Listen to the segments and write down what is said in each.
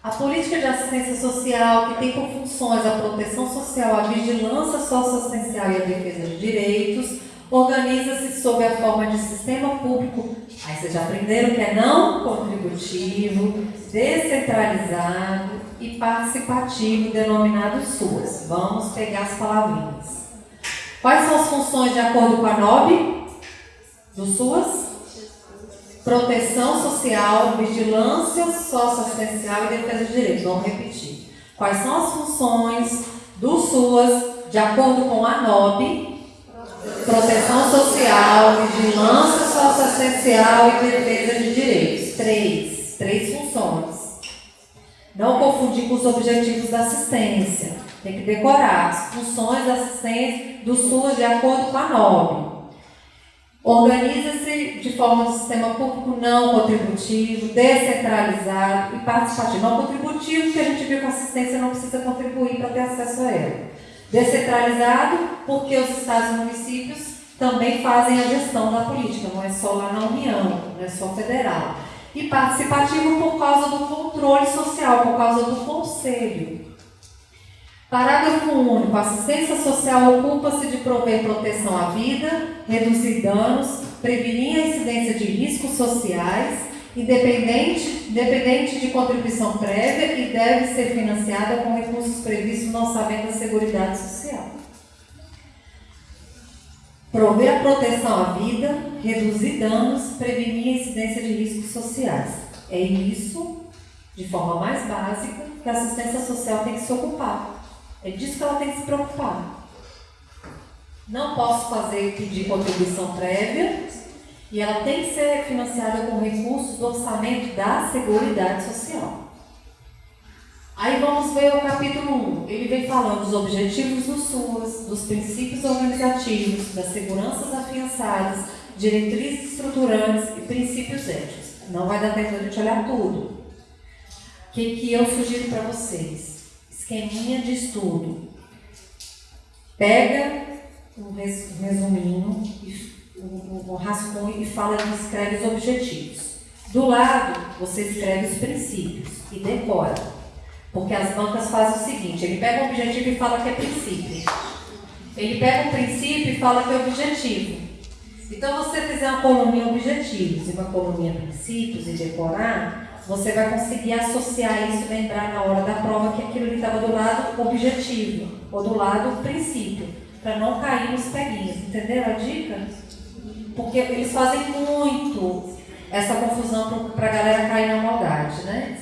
A política de assistência social, que tem por funções a proteção social, a vigilância socioassistencial e a defesa de direitos, organiza-se sob a forma de sistema público, aí vocês já aprenderam que é não contributivo, descentralizado e participativo, denominado SUAS. Vamos pegar as palavrinhas. Quais são as funções de acordo com a NOB do SUAS? Proteção social, vigilância socioassistencial e defesa de direitos. Vamos repetir. Quais são as funções do SUAS de acordo com a NOB proteção social, vigilância socioassistencial e defesa de direitos. Três. Três funções. Não confundir com os objetivos da assistência. Tem que decorar as funções da assistência do SUS de acordo com a NOB. Organiza-se de forma de sistema público não contributivo, descentralizado e participativo. Não contributivo, porque a gente viu que a assistência não precisa contribuir para ter acesso a ela. Descentralizado, porque os estados e municípios também fazem a gestão da política, não é só lá na União, não é só federal. E participativo por causa do controle social, por causa do conselho. Parágrafo único. A assistência social ocupa-se de prover proteção à vida, reduzir danos, prevenir a incidência de riscos sociais, independente, independente de contribuição prévia e deve ser financiada com recursos previstos no orçamento da Seguridade Social. Prover a proteção à vida, reduzir danos, prevenir a incidência de riscos sociais. É isso, de forma mais básica, que a assistência social tem que se ocupar. É disso que ela tem que se preocupar. Não posso fazer pedir contribuição prévia e ela tem que ser financiada com recursos do orçamento da Seguridade Social. Aí vamos ver o capítulo 1. Ele vem falando dos objetivos do SUAS, dos princípios organizativos, das seguranças afiançadas, diretrizes estruturantes e princípios éticos. Não vai dar tempo de a gente olhar tudo. O que, que eu sugiro para vocês? Esqueminha de estudo. Pega um resuminho, um rascunho e fala e escreve os objetivos. Do lado, você escreve os princípios e decora. Porque as bancas fazem o seguinte: ele pega um objetivo e fala que é princípio. Ele pega um princípio e fala que é objetivo. Então, se você fizer uma coluna objetivos e uma coluna princípios e decorar, você vai conseguir associar isso lembrar na hora da prova que aquilo estava do lado objetivo ou do lado princípio, para não cair nos peguinhos. Entenderam a dica? Porque eles fazem muito essa confusão para a galera cair na maldade, né?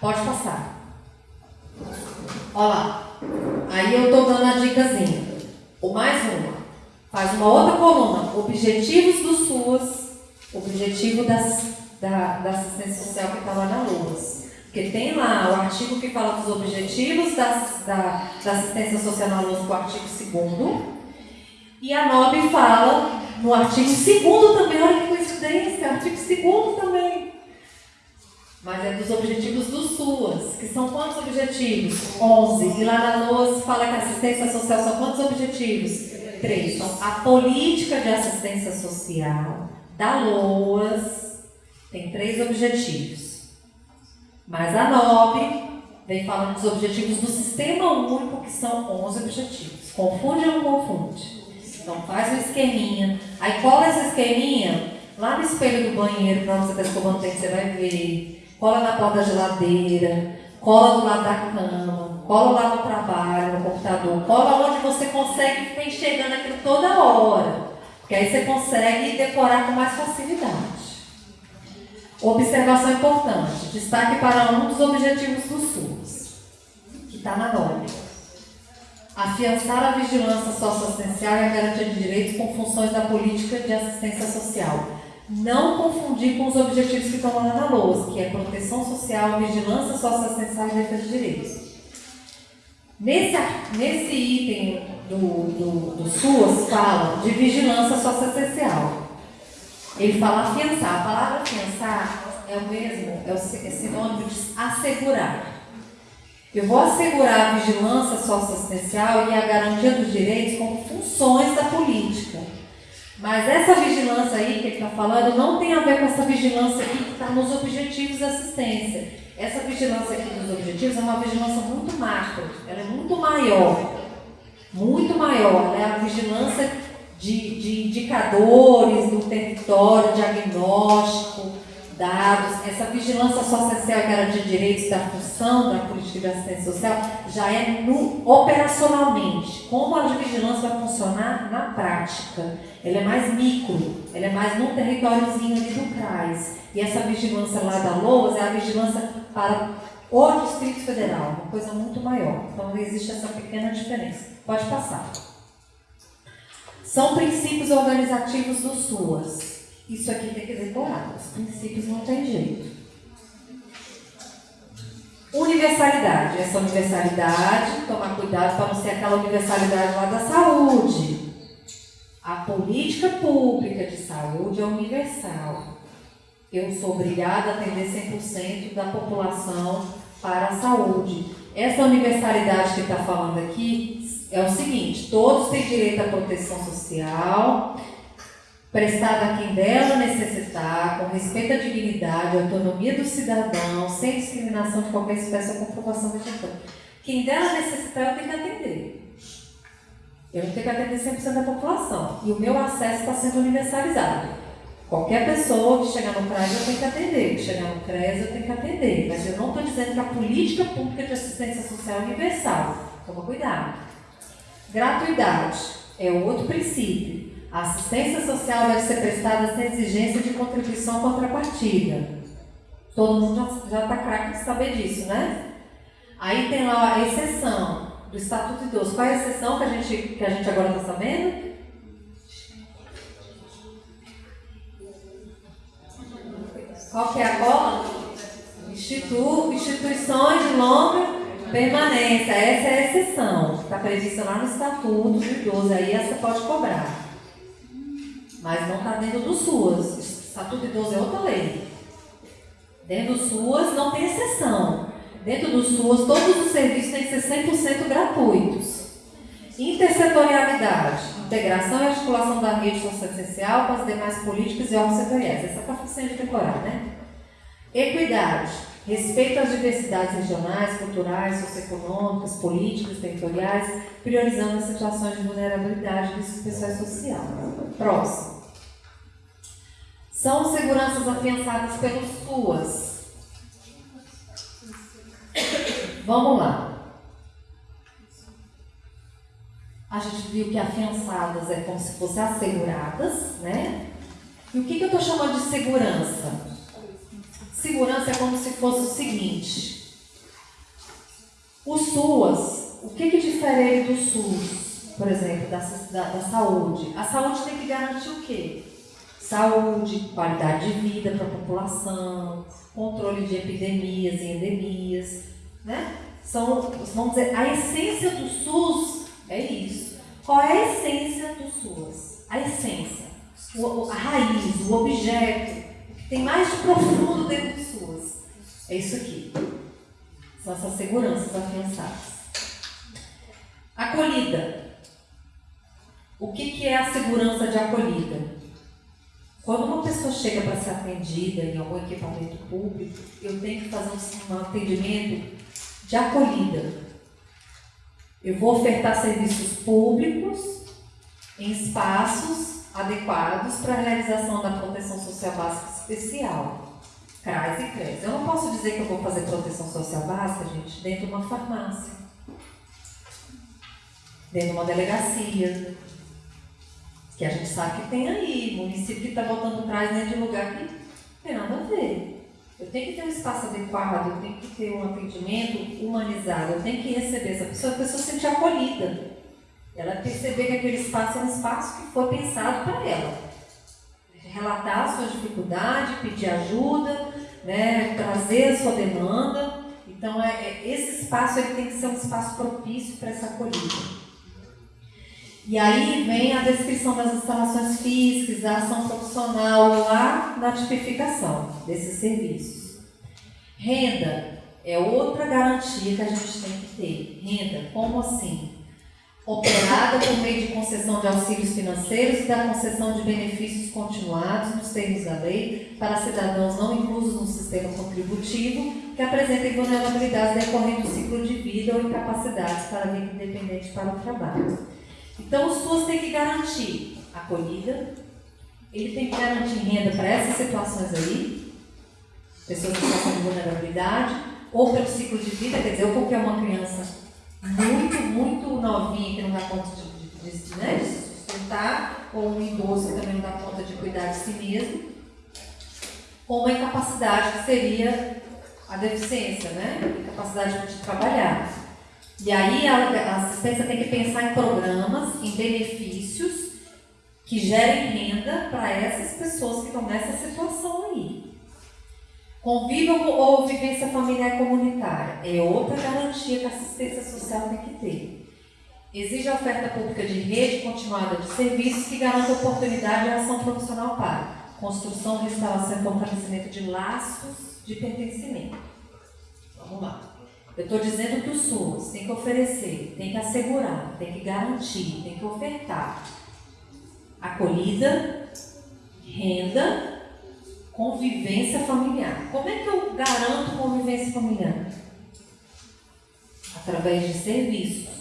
Pode passar. Olha lá. Aí eu estou dando a dicasinha. O mais uma. Faz uma outra coluna. Objetivos do SUAS. Objetivo das, da, da assistência social que está lá na LUAS. Porque tem lá o artigo que fala dos objetivos da, da, da assistência social na LUAS, o artigo 2 E a NOB fala no artigo 2 também, olha que coincidência, artigo 2 também mas é dos objetivos do SUAS, que são quantos objetivos? 11. E lá na LOAS fala que a assistência social são quantos objetivos? Três. Então, a política de assistência social da LOAS tem três objetivos. Mas a NOB vem falando dos objetivos do Sistema Único, que são 11 objetivos. Confunde ou não confunde? Então, faz um esqueminha. Aí, cola esse esqueminha lá no espelho do banheiro, para você está escovando o dente, você vai ver cola na porta da geladeira, cola do lado da cama, cola lá no trabalho, no computador, cola onde você consegue ficar enxergando aquilo toda hora. Porque aí você consegue decorar com mais facilidade. Observação importante: destaque para um dos objetivos do SUS, que está na norma. Afiançar a vigilância socioassistencial e a garantia de direitos com funções da política de assistência social não confundir com os objetivos que estão lá na LOAS, que é proteção social, vigilância socioassistencial e defesa de direitos. Nesse, nesse item do, do, do fala de vigilância socioassistencial. Ele fala afiançar. A palavra afiançar é o mesmo, é o sinônimo de assegurar. Eu vou assegurar a vigilância socioassistencial e a garantia dos direitos como funções da política. Mas essa vigilância aí que ele está falando não tem a ver com essa vigilância aqui que está nos objetivos da assistência. Essa vigilância aqui dos objetivos é uma vigilância muito macro, ela é muito maior, muito maior, é a vigilância de, de indicadores do território, diagnóstico, dados, essa vigilância social e garantia de direitos da função da política de assistência social já é no, operacionalmente. Como a vigilância vai funcionar na prática? Ela é mais micro, ela é mais num territóriozinho ali do CRAS. E essa vigilância lá da LOAS é a vigilância para o Distrito Federal, uma coisa muito maior. Então existe essa pequena diferença. Pode passar. São princípios organizativos do SUAS. Isso aqui tem que decorar, os princípios não tem jeito. Universalidade. Essa universalidade, tomar cuidado para não ser aquela universalidade lá da saúde. A política pública de saúde é universal. Eu sou obrigada a atender 100% da população para a saúde. Essa universalidade que está falando aqui é o seguinte: todos têm direito à proteção social, prestada a quem dela necessitar, com respeito à dignidade, à autonomia do cidadão, sem discriminação de qualquer espécie ou comprovação vegetal. Quem dela necessitar, eu tenho que atender. Eu não tenho que atender 100% da população. E o meu acesso está sendo universalizado. Qualquer pessoa que chegar no CRAS eu tenho que atender, que chegar no CRES eu tenho que atender. Mas eu não estou dizendo que a política pública de assistência social é universal. Toma cuidado. Gratuidade é outro princípio. A assistência social deve ser prestada sem exigência de contribuição contrapartida. Todo mundo já está craque de saber disso, né? Aí tem lá a exceção do Estatuto Idoso. Qual é a exceção que a gente, que a gente agora está sabendo? Qual que é a cola? Institu, instituições de longa permanência. Essa é a exceção. Está prevista lá no Estatuto do Idoso. Aí essa pode cobrar mas não está dentro do SUAS. Estatuto Idoso é outra lei. Dentro do SUAS não tem exceção. Dentro do SUAS, todos os serviços têm que ser 100% gratuitos. Intersetorialidade, integração e articulação da rede socioessencial com as demais políticas e órgãos setoriais. Essa está fácil de decorar, né? Equidade, respeito às diversidades regionais, culturais, socioeconômicas, políticas, territoriais, priorizando as situações de vulnerabilidade dos pessoal social. Próximo são seguranças afiançadas pelos SUAS. Vamos lá. A gente viu que afiançadas é como se fossem asseguradas, né? E o que, que eu estou chamando de segurança? Segurança é como se fosse o seguinte: o SUAS, o que, que difere do SUS, por exemplo, da, da, da saúde? A saúde tem que garantir o quê? saúde, qualidade de vida para a população, controle de epidemias e endemias, né? São, vamos dizer, a essência do SUS é isso. Qual é a essência do SUS? A essência, a raiz, o objeto, tem mais de profundo dentro do SUS. É isso aqui. São essas seguranças afiançadas. Acolhida. O que, que é a segurança de acolhida? Quando uma pessoa chega para ser atendida em algum equipamento público, eu tenho que fazer um, atendimento de acolhida. Eu vou ofertar serviços públicos em espaços adequados para a realização da proteção social básica especial. CRAS e CRES. Eu não posso dizer que eu vou fazer proteção social básica, gente, dentro de uma farmácia, dentro de uma delegacia, que a gente sabe que tem aí, município que está botando atrás dentro de lugar que não tem nada a ver. Eu tenho que ter um espaço adequado, eu tenho que ter um atendimento humanizado, eu tenho que receber essa pessoa, a pessoa se sentir acolhida. Ela perceber que aquele espaço é um espaço que foi pensado para ela. Relatar sua dificuldade, pedir ajuda, né, trazer a sua demanda. Então, é, é, esse espaço ele tem que ser um espaço propício para essa acolhida. E aí vem a descrição das instalações físicas, a ação profissional lá na tipificação desses serviços. Renda é outra garantia que a gente tem que ter. Renda, como assim? Operada por meio de concessão de auxílios financeiros e da concessão de benefícios continuados nos termos da lei para cidadãos não inclusos no sistema contributivo que apresentem vulnerabilidades decorrentes do ciclo de vida ou incapacidades para vida independente para o trabalho. Então, os SUAS têm que garantir acolhida, ele tem que garantir renda para essas situações aí, pessoas em situação de vulnerabilidade, ou pelo ciclo de vida, quer dizer, ou porque é uma criança muito, muito novinha que não dá conta de, de, de, né, de se sustentar, ou um idoso que também não dá conta de cuidar de si mesmo, ou uma incapacidade que seria a deficiência, né? Incapacidade de trabalhar. E aí a, a assistência tem que pensar em programas, em benefícios que gerem renda para essas pessoas que estão nessa situação aí. Convívio ou vivência familiar comunitária é outra garantia que a assistência social tem que ter. Exige a oferta pública de rede continuada de serviços que garanta oportunidade e ação profissional para construção, restauração e fortalecimento de laços de pertencimento. Vamos lá. Eu estou dizendo que o SUS tem que oferecer, tem que assegurar, tem que garantir, tem que ofertar acolhida, renda Convivência familiar. Como é que eu garanto convivência familiar? Através de serviços.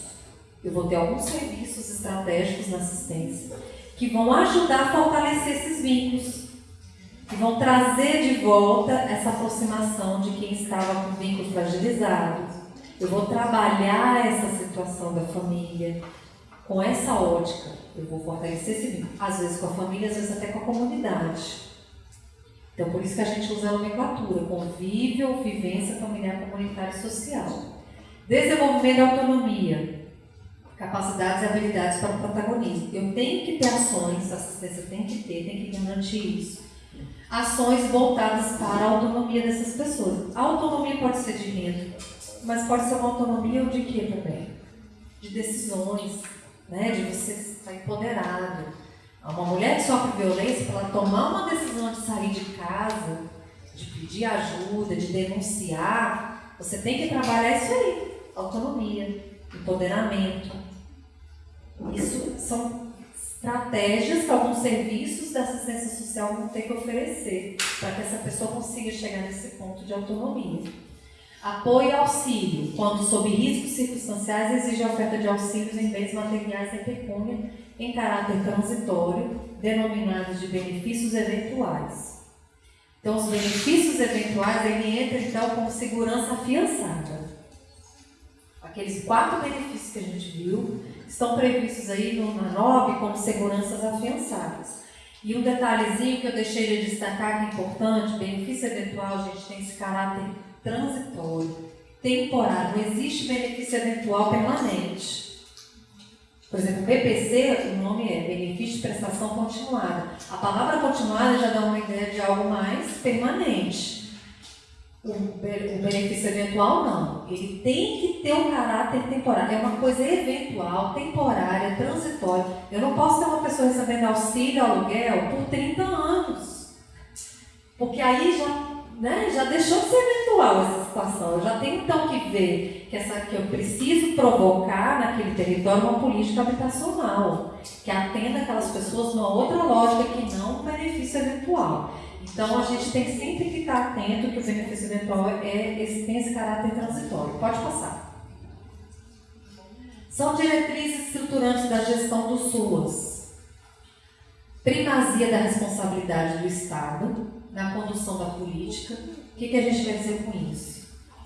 Eu vou ter alguns serviços estratégicos na assistência que vão ajudar a fortalecer esses vínculos, que vão trazer de volta essa aproximação de quem estava com vínculos fragilizados. Eu vou trabalhar essa situação da família com essa ótica. Eu vou fortalecer esse vínculo, às vezes com a família, às vezes até com a comunidade. Então, por isso que a gente usa a nomenclatura: convívio, vivência familiar, comunitária e social. Desenvolvimento da autonomia, capacidades e habilidades para o protagonismo. Eu tenho que ter ações, a assistência tem que ter, tem que garantir isso. Ações voltadas para a autonomia dessas pessoas. A autonomia pode ser de renda, mas pode ser uma autonomia de quê também? De decisões, né? de você estar empoderado uma mulher que sofre violência, para ela tomar uma decisão de sair de casa, de pedir ajuda, de denunciar, você tem que trabalhar isso aí. Autonomia, empoderamento. Isso são estratégias que alguns serviços da assistência social vão ter que oferecer para que essa pessoa consiga chegar nesse ponto de autonomia. Apoio e auxílio, quando sob riscos circunstanciais exige a oferta de auxílios em bens materiais e pecúnia em caráter transitório, denominados de benefícios eventuais. Então, os benefícios eventuais, ele entra então como segurança afiançada. Aqueles quatro benefícios que a gente viu estão previstos aí no, na NOB como seguranças afiançadas. E um detalhezinho que eu deixei de destacar que é importante, benefício eventual, a gente tem esse caráter transitório, temporário, não existe benefício eventual permanente. Por exemplo, BPC, o nome é Benefício de Prestação Continuada. A palavra continuada já dá uma ideia de algo mais permanente. O, benefício eventual, não. Ele tem que ter um caráter temporário. É uma coisa eventual, temporária, transitória. Eu não posso ter uma pessoa recebendo auxílio aluguel por 30 anos. Porque aí já né, já deixou de ser eventual essa situação. Eu já tenho então que ver que, essa, que eu preciso provocar naquele território uma política habitacional, que atenda aquelas pessoas numa outra lógica que não o benefício eventual. Então a gente tem sempre que estar atento que o benefício eventual é, esse, tem esse caráter transitório. Pode passar. São diretrizes estruturantes da gestão do SUAS. Primazia da responsabilidade do Estado, na condução da política. O que, que a gente vai dizer com isso?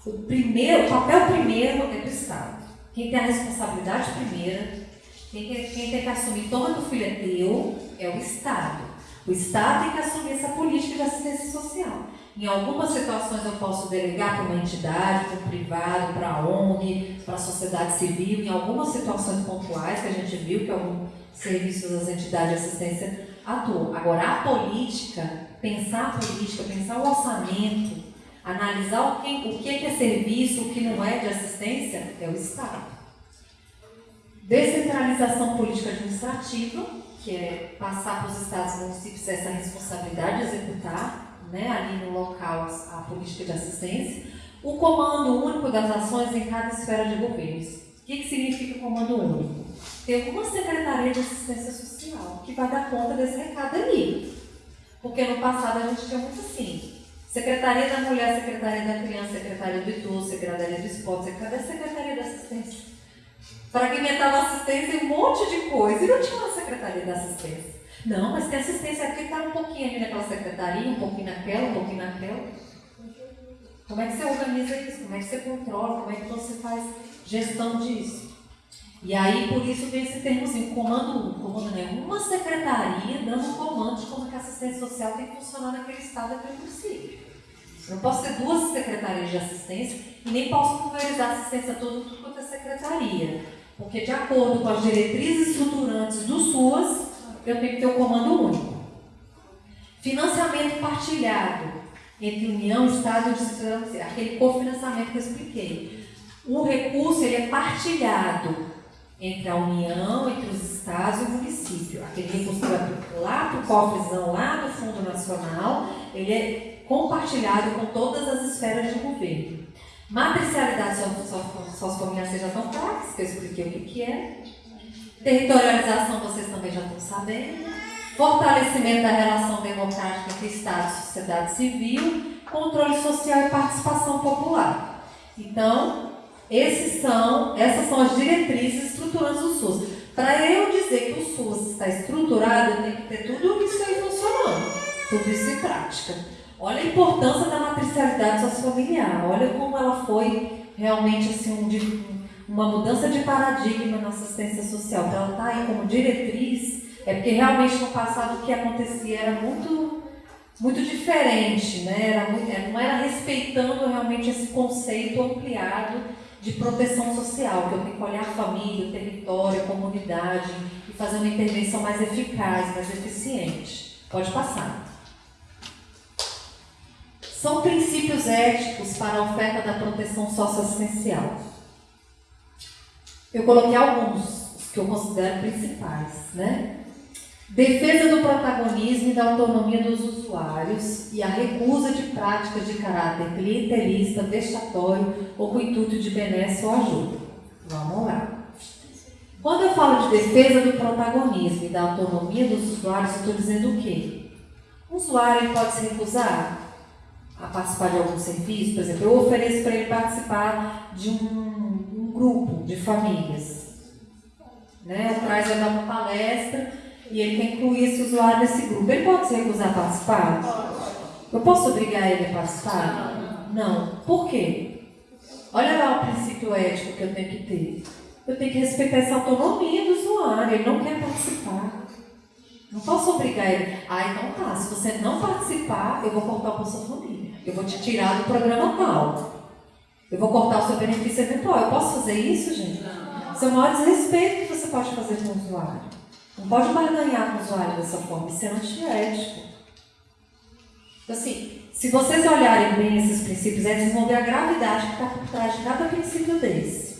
O primeiro, o papel primeiro é do Estado. Quem tem a responsabilidade primeira, quem quem tem que assumir, toma que o filho é teu, é o Estado. O Estado tem que assumir essa política de assistência social. Em algumas situações eu posso delegar para uma entidade, para um privado, para a ONG, para a sociedade civil. Em algumas situações pontuais que a gente viu que alguns serviços das entidades de assistência atuam. Agora, a política pensar a política, pensar o orçamento, analisar o que, o que é serviço, o que não é de assistência, é o Estado. Descentralização política administrativa, que é passar para os estados e municípios essa responsabilidade de executar, né, ali no local, a política de assistência. O comando único das ações em cada esfera de governo. O que, que significa comando único? ter uma secretaria de assistência social que vai dar conta desse recado ali. Porque no passado a gente tinha muito assim. Secretaria da Mulher, Secretaria da Criança, Secretaria do Idoso, Secretaria do Esporte, cadê a Secretaria da Assistência? Fragmentava assistência e um monte de coisa. E não tinha uma Secretaria da Assistência. Não, mas tem assistência aqui, está um pouquinho ali naquela secretaria, um pouquinho naquela, um pouquinho naquela. Como é que você organiza isso? Como é que você controla? Como é que você faz gestão disso? E aí, por isso vem esse termozinho, comando 1, comando né? uma secretaria dando comando de como a assistência social tem que funcionar naquele estado, naquele município. Eu não posso ter duas secretarias de assistência e nem posso pulverizar assistência toda tudo quanto é secretaria. Porque de acordo com as diretrizes estruturantes do SUAS, eu tenho que ter o um comando único. Financiamento partilhado entre União, Estado e Distrito aquele cofinanciamento que eu expliquei. O recurso ele é partilhado entre a União, entre os estados e o município. Aquele recurso lá para o cofrezão, lá no Fundo Nacional, ele é compartilhado com todas as esferas de governo. Matricialidade sociofamiliar, vocês já estão claros, que eu expliquei o que, que é. Territorialização, vocês também já estão sabendo. Fortalecimento da relação democrática entre Estado e sociedade civil. Controle social e participação popular. Então, esses são, essas são as diretrizes estruturantes do SUS. Para eu dizer que o SUS está estruturado, eu tenho que ter tudo isso aí funcionando, tudo isso em prática. Olha a importância da matricialidade sociofamiliar, olha como ela foi realmente assim, um, uma mudança de paradigma na assistência social. Para ela estar tá aí como diretriz, é porque realmente no passado o que acontecia era muito muito diferente, né? Era muito, não era respeitando realmente esse conceito ampliado de proteção social, que eu tenho que olhar a família, o território, a comunidade e fazer uma intervenção mais eficaz, mais eficiente. Pode passar. São princípios éticos para a oferta da proteção socioassistencial. Eu coloquei alguns, os que eu considero principais, né? Defesa do protagonismo e da autonomia dos usuários e a recusa de práticas de caráter clientelista, vexatório ou com intuito de benesse ou ajuda. Vamos lá. Quando eu falo de defesa do protagonismo e da autonomia dos usuários, estou dizendo o quê? O usuário pode se recusar a participar de algum serviço, por exemplo, eu ofereço para ele participar de um, um grupo de famílias. Né? Traz ele uma palestra e ele quer incluir esse usuário nesse grupo. Ele pode se recusar a participar? Eu posso obrigar ele a participar? Não. Por quê? Olha lá o princípio ético que eu tenho que ter. Eu tenho que respeitar essa autonomia do usuário. Ele não quer participar. Não posso obrigar ele. Ah, então tá. Se você não participar, eu vou cortar a sua família. Eu vou te tirar do programa tal. Eu vou cortar o seu benefício eventual. Eu posso fazer isso, gente? Não. Isso é o maior desrespeito que você pode fazer com o usuário. Não pode barganhar com o usuário dessa forma, isso é antiético. Então, assim, se vocês olharem bem esses princípios, vocês vão ver a gravidade que está por trás de cada princípio desse.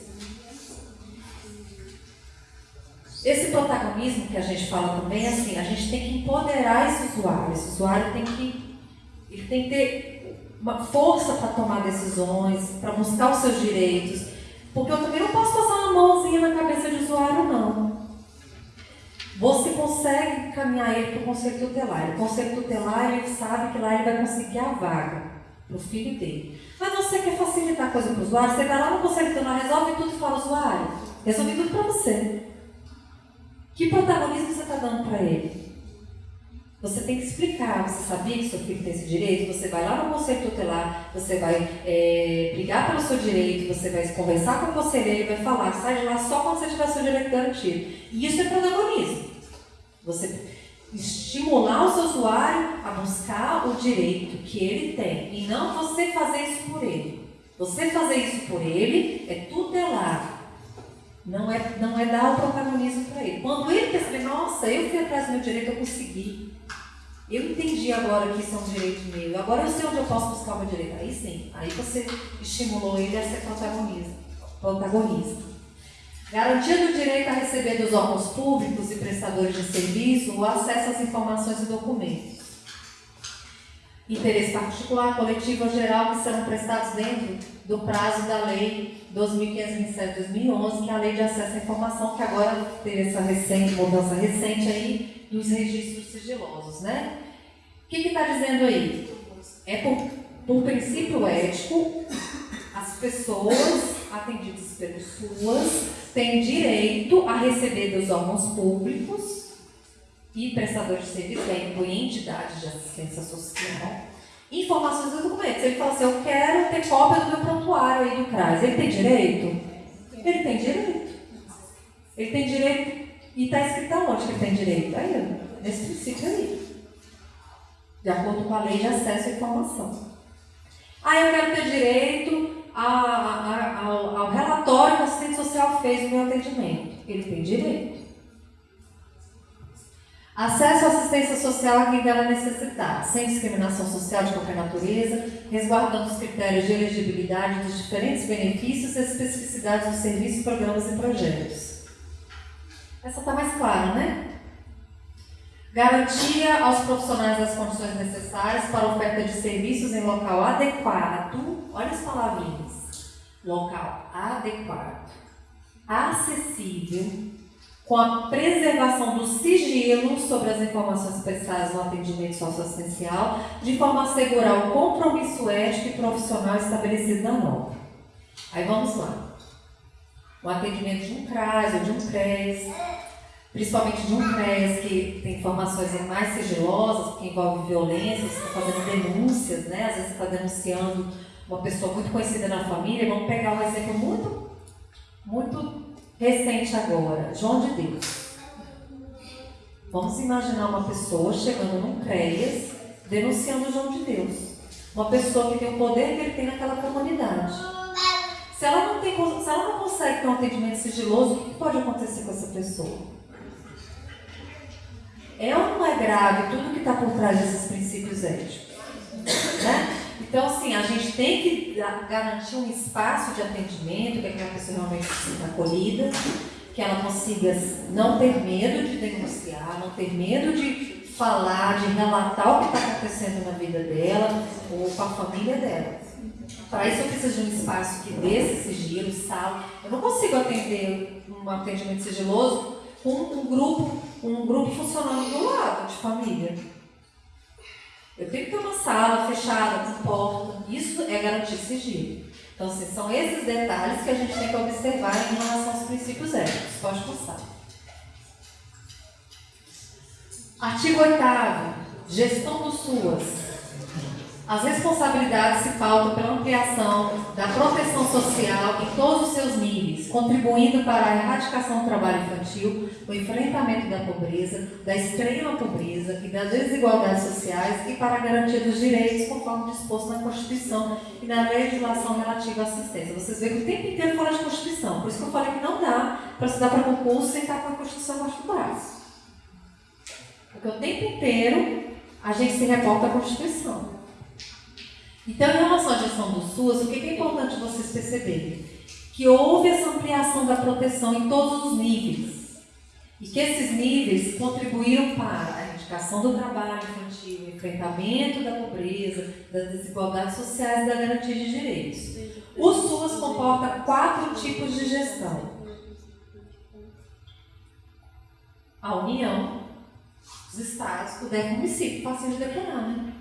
Esse protagonismo que a gente fala também, é assim, a gente tem que empoderar esse usuário. Esse usuário tem que, ele tem que ter uma força para tomar decisões, para buscar os seus direitos. Porque eu também não posso passar uma mãozinha na cabeça de usuário, não. Você consegue caminhar ele para o conselho tutelar. O conselho tutelar ele sabe que lá ele vai conseguir a vaga para o filho dele. Mas você quer facilitar a coisa para o usuário, você vai lá no conselho tutelar, resolve tudo para o usuário. Resolve tudo para você. Que protagonismo você está dando para ele? Você tem que explicar. Você sabia que seu filho tem esse direito? Você vai lá no conselho tutelar, você vai é, brigar pelo seu direito, você vai conversar com o conselheiro, ele vai falar, sai de lá só quando você tiver seu direito garantido. E isso é protagonismo. Você estimular o seu usuário a buscar o direito que ele tem e não você fazer isso por ele. Você fazer isso por ele é tutelar. Não é, não é dar o protagonismo para ele. Quando ele perceber, nossa, eu fui atrás do meu direito, eu consegui. Eu entendi agora que isso é um direito meu. Agora eu sei onde eu posso buscar o meu direito. Aí sim, aí você estimulou ele a ser protagonista. protagonista. Garantia do direito a receber dos órgãos públicos e prestadores de serviço o acesso às informações e documentos. interesse particular, coletivo ou geral, que serão prestados dentro do prazo da Lei 2527-2011, que é a Lei de Acesso à Informação, que agora teve essa recente, mudança recente aí dos registros sigilosos, né? O que está dizendo aí? É por, por princípio ético, as pessoas atendidas pelos SUAS têm direito a receber dos órgãos públicos e prestadores de serviço, aí inclui entidades de assistência social, informações dos documentos. Ele fala assim, eu quero ter cópia do meu prontuário aí do CRAS. Ele tem direito? Ele tem direito. Ele tem direito. E está escrito aonde que ele tem direito? Aí, nesse princípio aí. De acordo com a lei de acesso à informação. Ah, eu quero ter direito a, a, ao, ao relatório que o assistente social fez no meu atendimento. Ele tem direito. Acesso à assistência social a quem dela necessitar, sem discriminação social de qualquer natureza, resguardando os critérios de elegibilidade dos diferentes benefícios e especificidades dos serviços, programas e projetos. Essa está mais clara, né? Garantia aos profissionais das condições necessárias para oferta de serviços em local adequado. Olha as palavrinhas. Local adequado, acessível, com a preservação do sigilo sobre as informações prestadas no atendimento socioassistencial, de forma a assegurar o compromisso ético e profissional estabelecido na norma. Aí vamos lá. O atendimento de um CRAS ou de um CRES, principalmente de um CRES que tem informações mais sigilosas, que envolve violência, você está fazendo denúncias, né? às vezes está denunciando uma pessoa muito conhecida na família. Vamos pegar um exemplo muito, muito recente agora, João de Deus. Vamos imaginar uma pessoa chegando num CREAS denunciando João de Deus. Uma pessoa que tem o poder que ele tem naquela comunidade. Se ela não, tem, se ela não consegue ter um atendimento sigiloso, o que pode acontecer com essa pessoa? É ou não é grave tudo que está por trás desses princípios éticos? Né? Então, assim, a gente tem que garantir um espaço de atendimento, que aquela pessoa realmente se sinta acolhida, que ela consiga não ter medo de denunciar, não ter medo de falar, de relatar o que está acontecendo na vida dela ou com a família dela. Para isso eu preciso de um espaço que dê esse sigilo, sala. Eu não consigo atender um atendimento sigiloso com um grupo, um grupo funcionando do lado de família. Eu tenho que ter uma sala fechada, com porta. Isso é garantir sigilo. Então, assim, são esses detalhes que a gente tem que observar em relação aos princípios éticos. Pode passar. Artigo 8 Gestão dos SUAS. As responsabilidades se pautam pela ampliação da proteção social em todos os seus níveis, contribuindo para a erradicação do trabalho infantil, o enfrentamento da pobreza, da extrema pobreza e das desigualdades sociais e para a garantia dos direitos conforme disposto na Constituição e na legislação relativa à assistência. Vocês veem que o tempo inteiro fala de Constituição, por isso que eu falei que não dá para estudar para concurso sem estar com a Constituição embaixo do braço. Porque o tempo inteiro a gente se reporta à Constituição. Então, em relação à gestão do SUAS, o que é importante vocês perceberem? Que houve essa ampliação da proteção em todos os níveis. E que esses níveis contribuíram para a erradicação do trabalho infantil, o enfrentamento da pobreza, das desigualdades sociais e da garantia de direitos. O SUAS comporta quatro tipos de gestão. A União, os estados, o DEC município, fácil de decorar, né?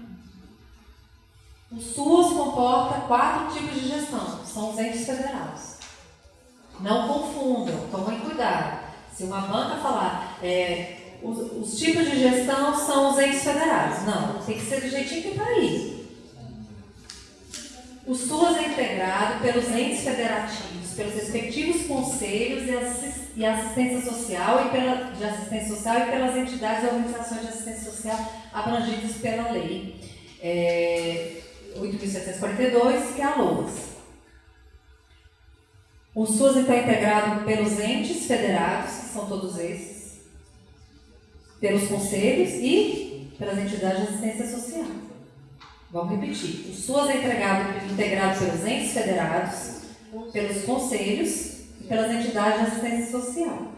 O SUAS comporta quatro tipos de gestão, são os entes federados. Não confundam, tomem cuidado. Se uma banca falar é, os, os, tipos de gestão são os entes federados. Não, tem que ser do jeitinho que está aí. O SUAS é integrado pelos entes federativos, pelos respectivos conselhos e assistência social e pela, de assistência social e pelas entidades e organizações de assistência social abrangidas pela lei. É, 8.742, que é a LOAS. O SUS está integrado pelos entes federados, que são todos esses, pelos conselhos e pelas entidades de assistência social. Vamos repetir. O SUS é integrado, integrado pelos entes federados, pelos conselhos e pelas entidades de assistência social.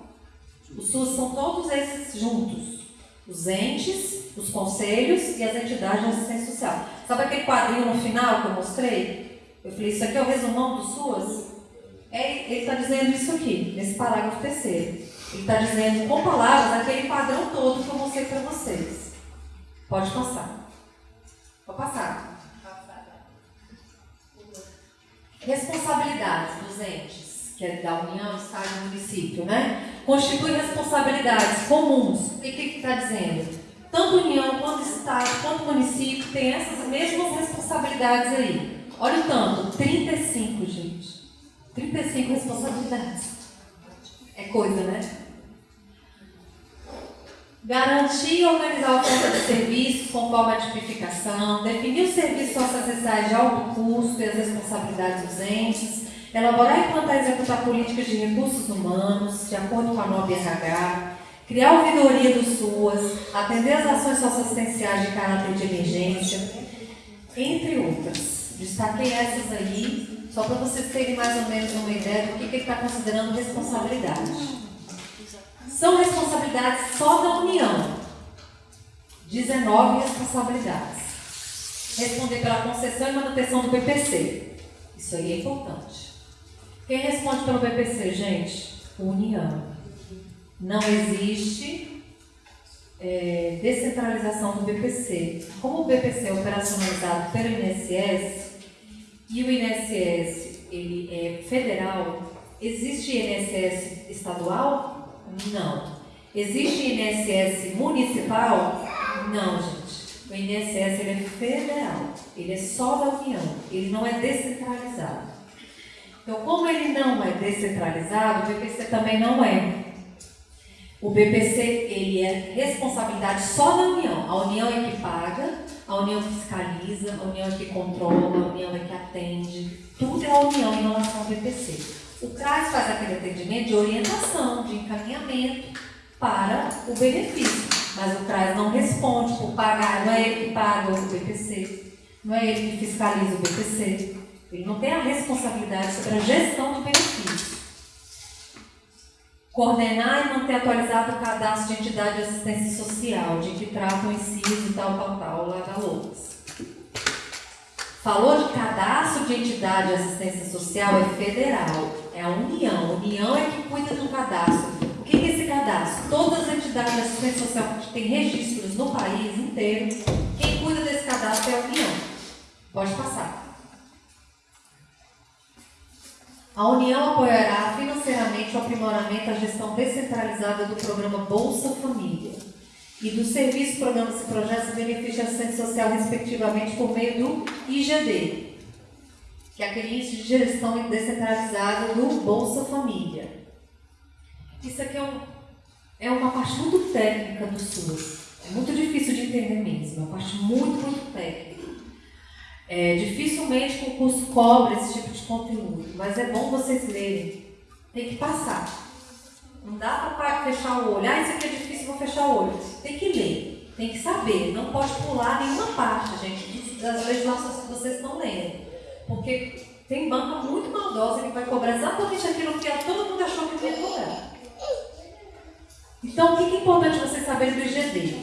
Os SUS são todos esses juntos. Os entes, os conselhos e as entidades de assistência social. Sabe aquele quadrinho no final que eu mostrei? Eu falei, isso aqui é o resumão do SUAS? É, ele está dizendo isso aqui, nesse parágrafo terceiro. Ele está dizendo com palavras aquele padrão todo que eu mostrei para vocês. Pode passar. Pode passar. Responsabilidades dos entes, que é da União, Estado e município, né? Constitui responsabilidades comuns. O que está dizendo? Tanto União, quanto Estado, quanto município tem essas mesmas responsabilidades aí. Olha o tanto, 35, gente. 35 responsabilidades. É coisa, né? Garantir e organizar a oferta de serviços conforme a tipificação, definir os serviços socioessenciais de alto custo e as responsabilidades dos entes, elaborar e implantar e executar políticas de recursos humanos, de acordo com a nova RH, criar ouvidoria do SUAS, atender as ações socioassistenciais de caráter de emergência, entre outras. Destaquei essas aí, só para vocês terem mais ou menos uma ideia do que, que ele está considerando responsabilidade. São responsabilidades só da União. 19 responsabilidades. Responder pela concessão e manutenção do BPC. Isso aí é importante. Quem responde pelo BPC, gente? União. Não existe é, descentralização do BPC. Como o BPC é operacionalizado pelo INSS e o INSS ele é federal, existe INSS estadual? Não. Existe INSS municipal? Não, gente. O INSS ele é federal, ele é só da União, ele não é descentralizado. Então, como ele não é descentralizado, o BPC também não é. O BPC ele é responsabilidade só da União. A União é que paga, a União fiscaliza, a União é que controla, a União é que atende. Tudo é a União em relação ao BPC. O CRAS faz aquele atendimento de orientação, de encaminhamento para o benefício, mas o CRAS não responde por pagar, não é ele que paga o BPC, não é ele que fiscaliza o BPC, ele não tem a responsabilidade sobre a gestão do benefício. Coordenar e manter atualizado o cadastro de entidade de assistência social, de que trata o inciso tal, tal, tal, lá da Loucas. Falou de cadastro de entidade de assistência social, é federal, é a União. A União é que cuida do cadastro. O que é esse cadastro? Todas as entidades de assistência social que têm registros no país inteiro, quem cuida desse cadastro é a União. Pode passar. A União apoiará financeiramente o aprimoramento da gestão descentralizada do programa Bolsa Família e dos serviços, programas e projetos de benefício de assistência social, respectivamente, por meio do IGD, que é aquele índice de gestão descentralizada do Bolsa Família. Isso aqui é, um, é uma parte muito técnica do SUS. É muito difícil de entender mesmo, é uma parte muito, muito técnica. É, dificilmente o curso cobre esse tipo de conteúdo, mas é bom vocês lerem. Tem que passar. Não dá para fechar o olho. Ah, isso aqui é difícil, vou fechar o olho. Tem que ler, tem que saber. Não pode pular nenhuma parte, gente, das legislações que vocês estão lendo. Porque tem banca muito maldosa que vai cobrar exatamente aquilo que todo mundo achou que ia cobrar. Então, o que é importante vocês saberem do IGD?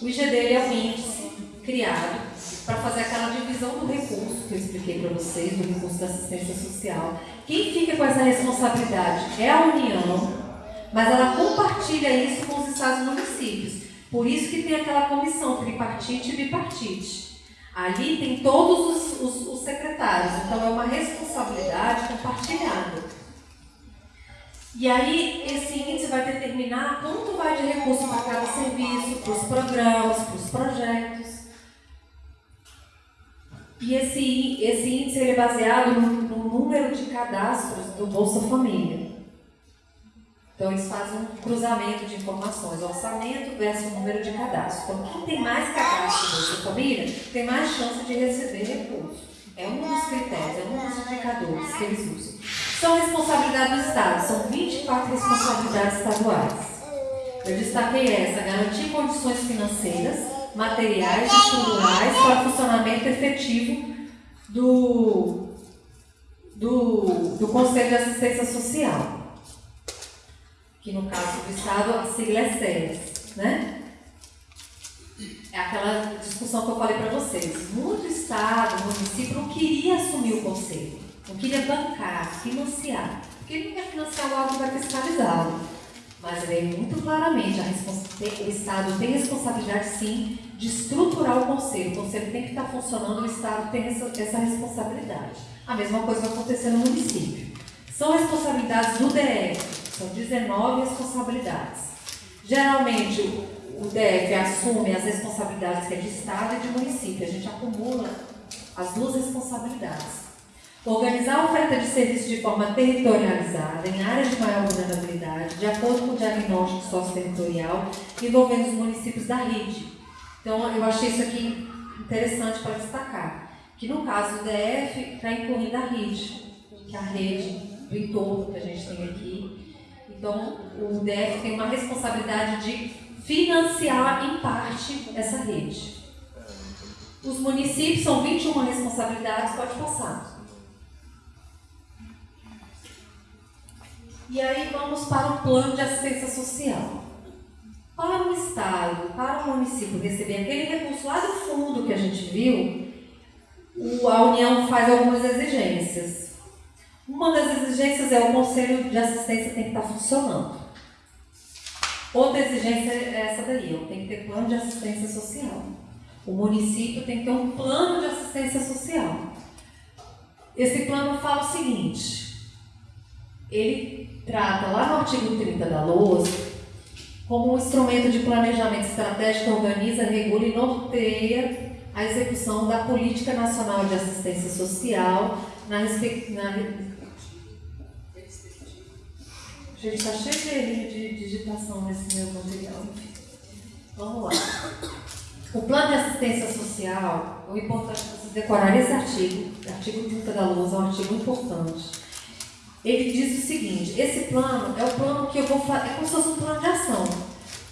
O IGD é um índice criado para fazer aquela divisão do recurso que eu expliquei para vocês, do recurso da assistência social. Quem fica com essa responsabilidade é a União, mas ela compartilha isso com os estados e municípios. Por isso que tem aquela comissão tripartite e bipartite. Ali tem todos os, os, os secretários, então é uma responsabilidade compartilhada. E aí, esse índice vai determinar quanto vai de recurso para cada serviço, para os programas, para os projetos. E esse, esse índice é baseado no, no número de cadastros do Bolsa Família. Então, eles fazem um cruzamento de informações, orçamento versus número de cadastros. Então, quem tem mais cadastros na sua família tem mais chance de receber recursos. É um dos critérios, é um dos indicadores que eles usam. São responsabilidades do Estado, são 24 responsabilidades estaduais. Eu destaquei essa: garantir condições financeiras, materiais estruturais para o funcionamento efetivo do, do, do Conselho de Assistência Social que no caso do Estado a sigla é SES, né? é aquela discussão que eu falei para vocês. Muito Estado, município não queria assumir o conselho, não queria bancar, financiar, porque ele não quer financiar algo vai fiscalizá-lo. Mas veio muito claramente, o Estado tem responsabilidade sim de estruturar o conselho. O conselho tem que estar funcionando, o Estado tem essa, essa responsabilidade. A mesma coisa vai acontecer no município. São responsabilidades do DF, são 19 responsabilidades. Geralmente, o DF assume as responsabilidades que é de Estado e de município. A gente acumula as duas responsabilidades. Organizar a oferta de serviços de forma territorializada, em áreas de maior vulnerabilidade, de acordo com o diagnóstico socioterritorial, envolvendo os municípios da rede. Então, eu achei isso aqui interessante para destacar, que no caso do DF está incluindo a rede, que é a rede do entorno que a gente tem aqui. Então, o DF tem uma responsabilidade de financiar em parte essa rede. Os municípios são 21 responsabilidades, pode passar. E aí vamos para o plano de assistência social. Para o Estado, para o município receber aquele recurso lá do fundo que a gente viu, a União faz algumas exigências. Uma das exigências é o Conselho de Assistência tem que estar funcionando. Outra exigência é essa daí, tem que ter plano de assistência social. O município tem que ter um plano de assistência social. Esse plano fala o seguinte: ele trata lá no artigo 30 da LOAS como um instrumento de planejamento estratégico organiza, regula e norteia a execução da Política Nacional de Assistência Social na, na Gente, está cheio de, digitação nesse meu material. Vamos lá. O plano de assistência social, o importante é vocês decorarem esse artigo, artigo 30 da Luz, é um artigo importante. Ele diz o seguinte: esse plano é o plano que eu vou fazer, é como se fosse um plano de ação.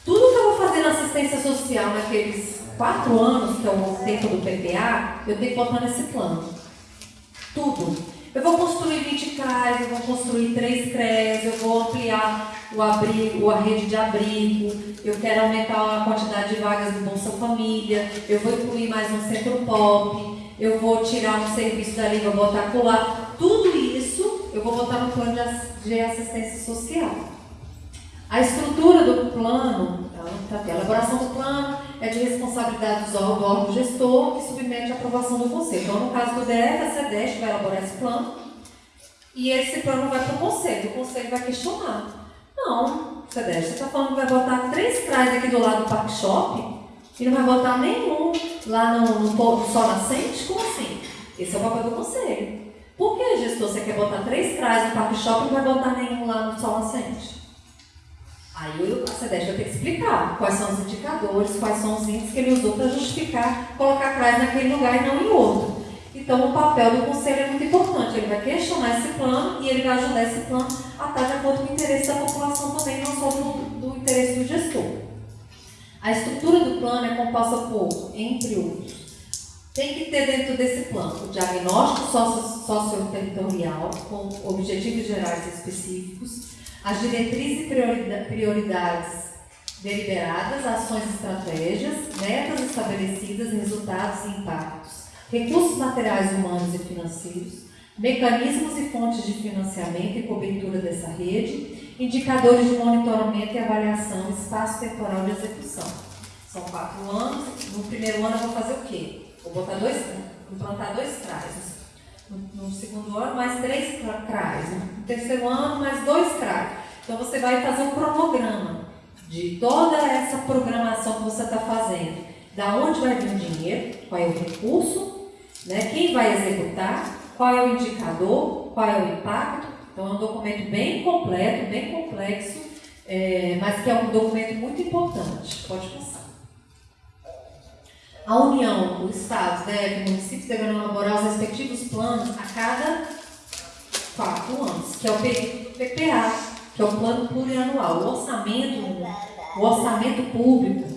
Tudo que eu vou fazer na assistência social naqueles quatro anos, que é o tempo do PPA, eu tenho que botar nesse plano. Tudo. Eu vou construir 20 CRAs, eu vou construir 3 CREs, eu vou ampliar o abrigo, a rede de abrigo, eu quero aumentar a quantidade de vagas do Bolsa Família, eu vou incluir mais um centro pop, eu vou tirar um serviço dali, vou botar colar. Tudo isso eu vou botar no plano de assistência social. A estrutura do plano, tá a elaboração do plano é de responsabilidade do órgão gestor que submete a aprovação do conselho. Então, no caso do DF, a SEDEST vai elaborar esse plano e esse plano vai para o conselho. O conselho vai questionar. Não, SEDEST, você está falando que vai botar três CRAs aqui do lado do Park Shop e não vai botar nenhum lá no, no, no Sol Nascente? Como assim? Esse é o papel do conselho. Por que, gestor, você quer botar três CRAs no Park Shop e não vai botar nenhum lá no Sol Nascente? Aí a CEDES vai ter que explicar quais são os indicadores, quais são os índices que ele usou para justificar colocar CRAS naquele lugar e não em outro. Então o papel do conselho é muito importante, ele vai questionar esse plano e ele vai ajudar esse plano a estar de acordo com o interesse da população também, não só do, do interesse do gestor. A estrutura do plano é composta por, entre outros, tem que ter dentro desse plano o diagnóstico socioterritorial com objetivos gerais específicos, as diretrizes e prioridades deliberadas, ações e estratégias, metas estabelecidas, resultados e impactos, recursos materiais humanos e financeiros, mecanismos e fontes de financiamento e cobertura dessa rede, indicadores de monitoramento e avaliação, espaço temporal de execução. São quatro anos. No primeiro ano eu vou fazer o quê? Vou botar dois, implantar dois trajes no, segundo ano, mais três CRAs. No terceiro ano, mais dois CRAs. Então, você vai fazer um cronograma de toda essa programação que você está fazendo. Da onde vai vir o dinheiro, qual é o recurso, né? quem vai executar, qual é o indicador, qual é o impacto. Então, é um documento bem completo, bem complexo, é, mas que é um documento muito importante. Pode passar. A União, o Estado, deve, o município deverão elaborar os respectivos planos a cada quatro anos, que é o PPA, que é o Plano Plurianual. O orçamento, o orçamento público,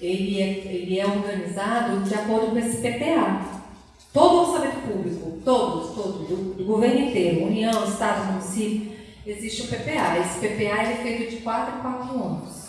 ele é, ele é organizado de acordo com esse PPA. Todo o orçamento público, todos, todos, do, do governo inteiro, União, Estado, município, existe o PPA. Esse PPA é feito de quatro em quatro anos.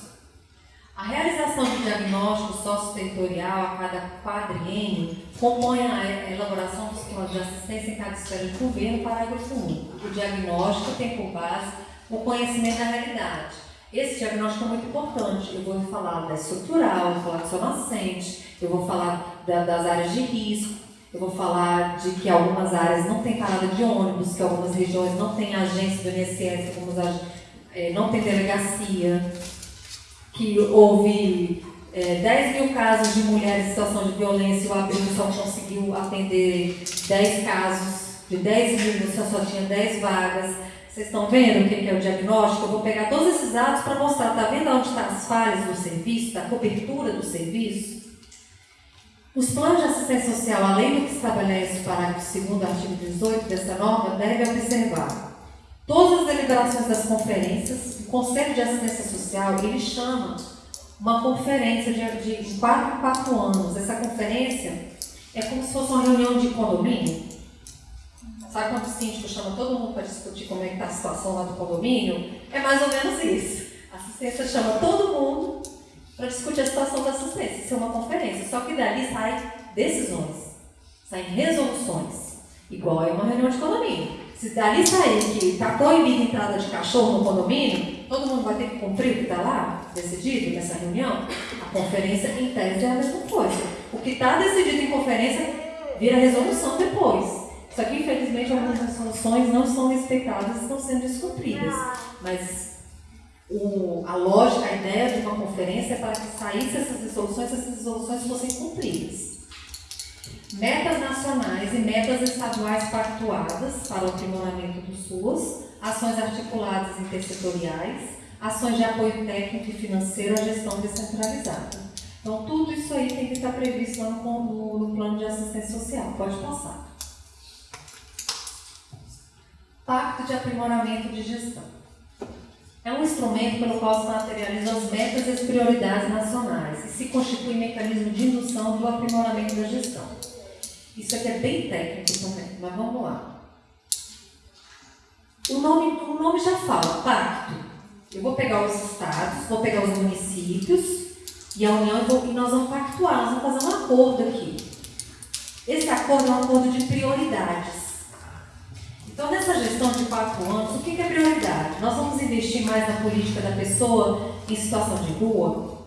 A realização de diagnóstico socioterritorial a cada quadriênio compõe a elaboração dos planos de assistência em cada esfera de governo, parágrafo 1. O diagnóstico tem por base o conhecimento da realidade. Esse diagnóstico é muito importante. Eu vou falar da estrutural, vou falar do seu nascente, eu vou falar da, das áreas de risco, eu vou falar de que algumas áreas não têm parada de ônibus, que algumas regiões não têm agência do INSS, algumas é, não tem delegacia que houve é, 10 mil casos de mulheres em situação de violência e o abrigo só conseguiu atender 10 casos, de 10 mil você só tinha 10 vagas. Vocês estão vendo o que é o diagnóstico? Eu vou pegar todos esses dados para mostrar, está vendo onde estão as falhas do serviço, da cobertura do serviço? Os planos de assistência social, além do que estabelece o parágrafo 2 artigo 18 dessa norma, devem observar todas as deliberações das conferências, o Conselho de Assistência Social, ele chama uma conferência de, de 4 em 4 anos. Essa conferência é como se fosse uma reunião de condomínio. Sabe quando o síndico chama todo mundo para discutir como é que está a situação lá do condomínio? É mais ou menos isso. A assistência chama todo mundo para discutir a situação da assistência. Isso é uma conferência. Só que dali saem decisões, saem resoluções. Igual é uma reunião de condomínio. Se dali sair que está proibida a entrada de cachorro no condomínio, todo mundo vai ter que cumprir o que está lá, decidido nessa reunião? A conferência, em tese, é a mesma coisa. O que está decidido em conferência vira resolução depois. Só que, infelizmente, algumas resoluções não são respeitadas e estão sendo descumpridas. Mas o, a lógica, a ideia de uma conferência é para que saíssem essas resoluções, essas resoluções fossem cumpridas metas nacionais e metas estaduais pactuadas para o aprimoramento do SUS, ações articuladas intersetoriais, ações de apoio técnico e financeiro à gestão descentralizada. Então, tudo isso aí tem que estar previsto lá no, no, no plano de assistência social. Pode passar. Pacto de aprimoramento de gestão. É um instrumento pelo qual se materializam as metas e as prioridades nacionais e se constitui mecanismo de indução do aprimoramento da gestão. Isso aqui é bem técnico também, mas vamos lá. O nome, o nome já fala, pacto. Eu vou pegar os estados, vou pegar os municípios e a União e nós vamos pactuar, nós vamos fazer um acordo aqui. Esse acordo é um acordo de prioridades. Então, nessa gestão de quatro anos, o que é prioridade? Nós vamos investir mais na política da pessoa em situação de rua?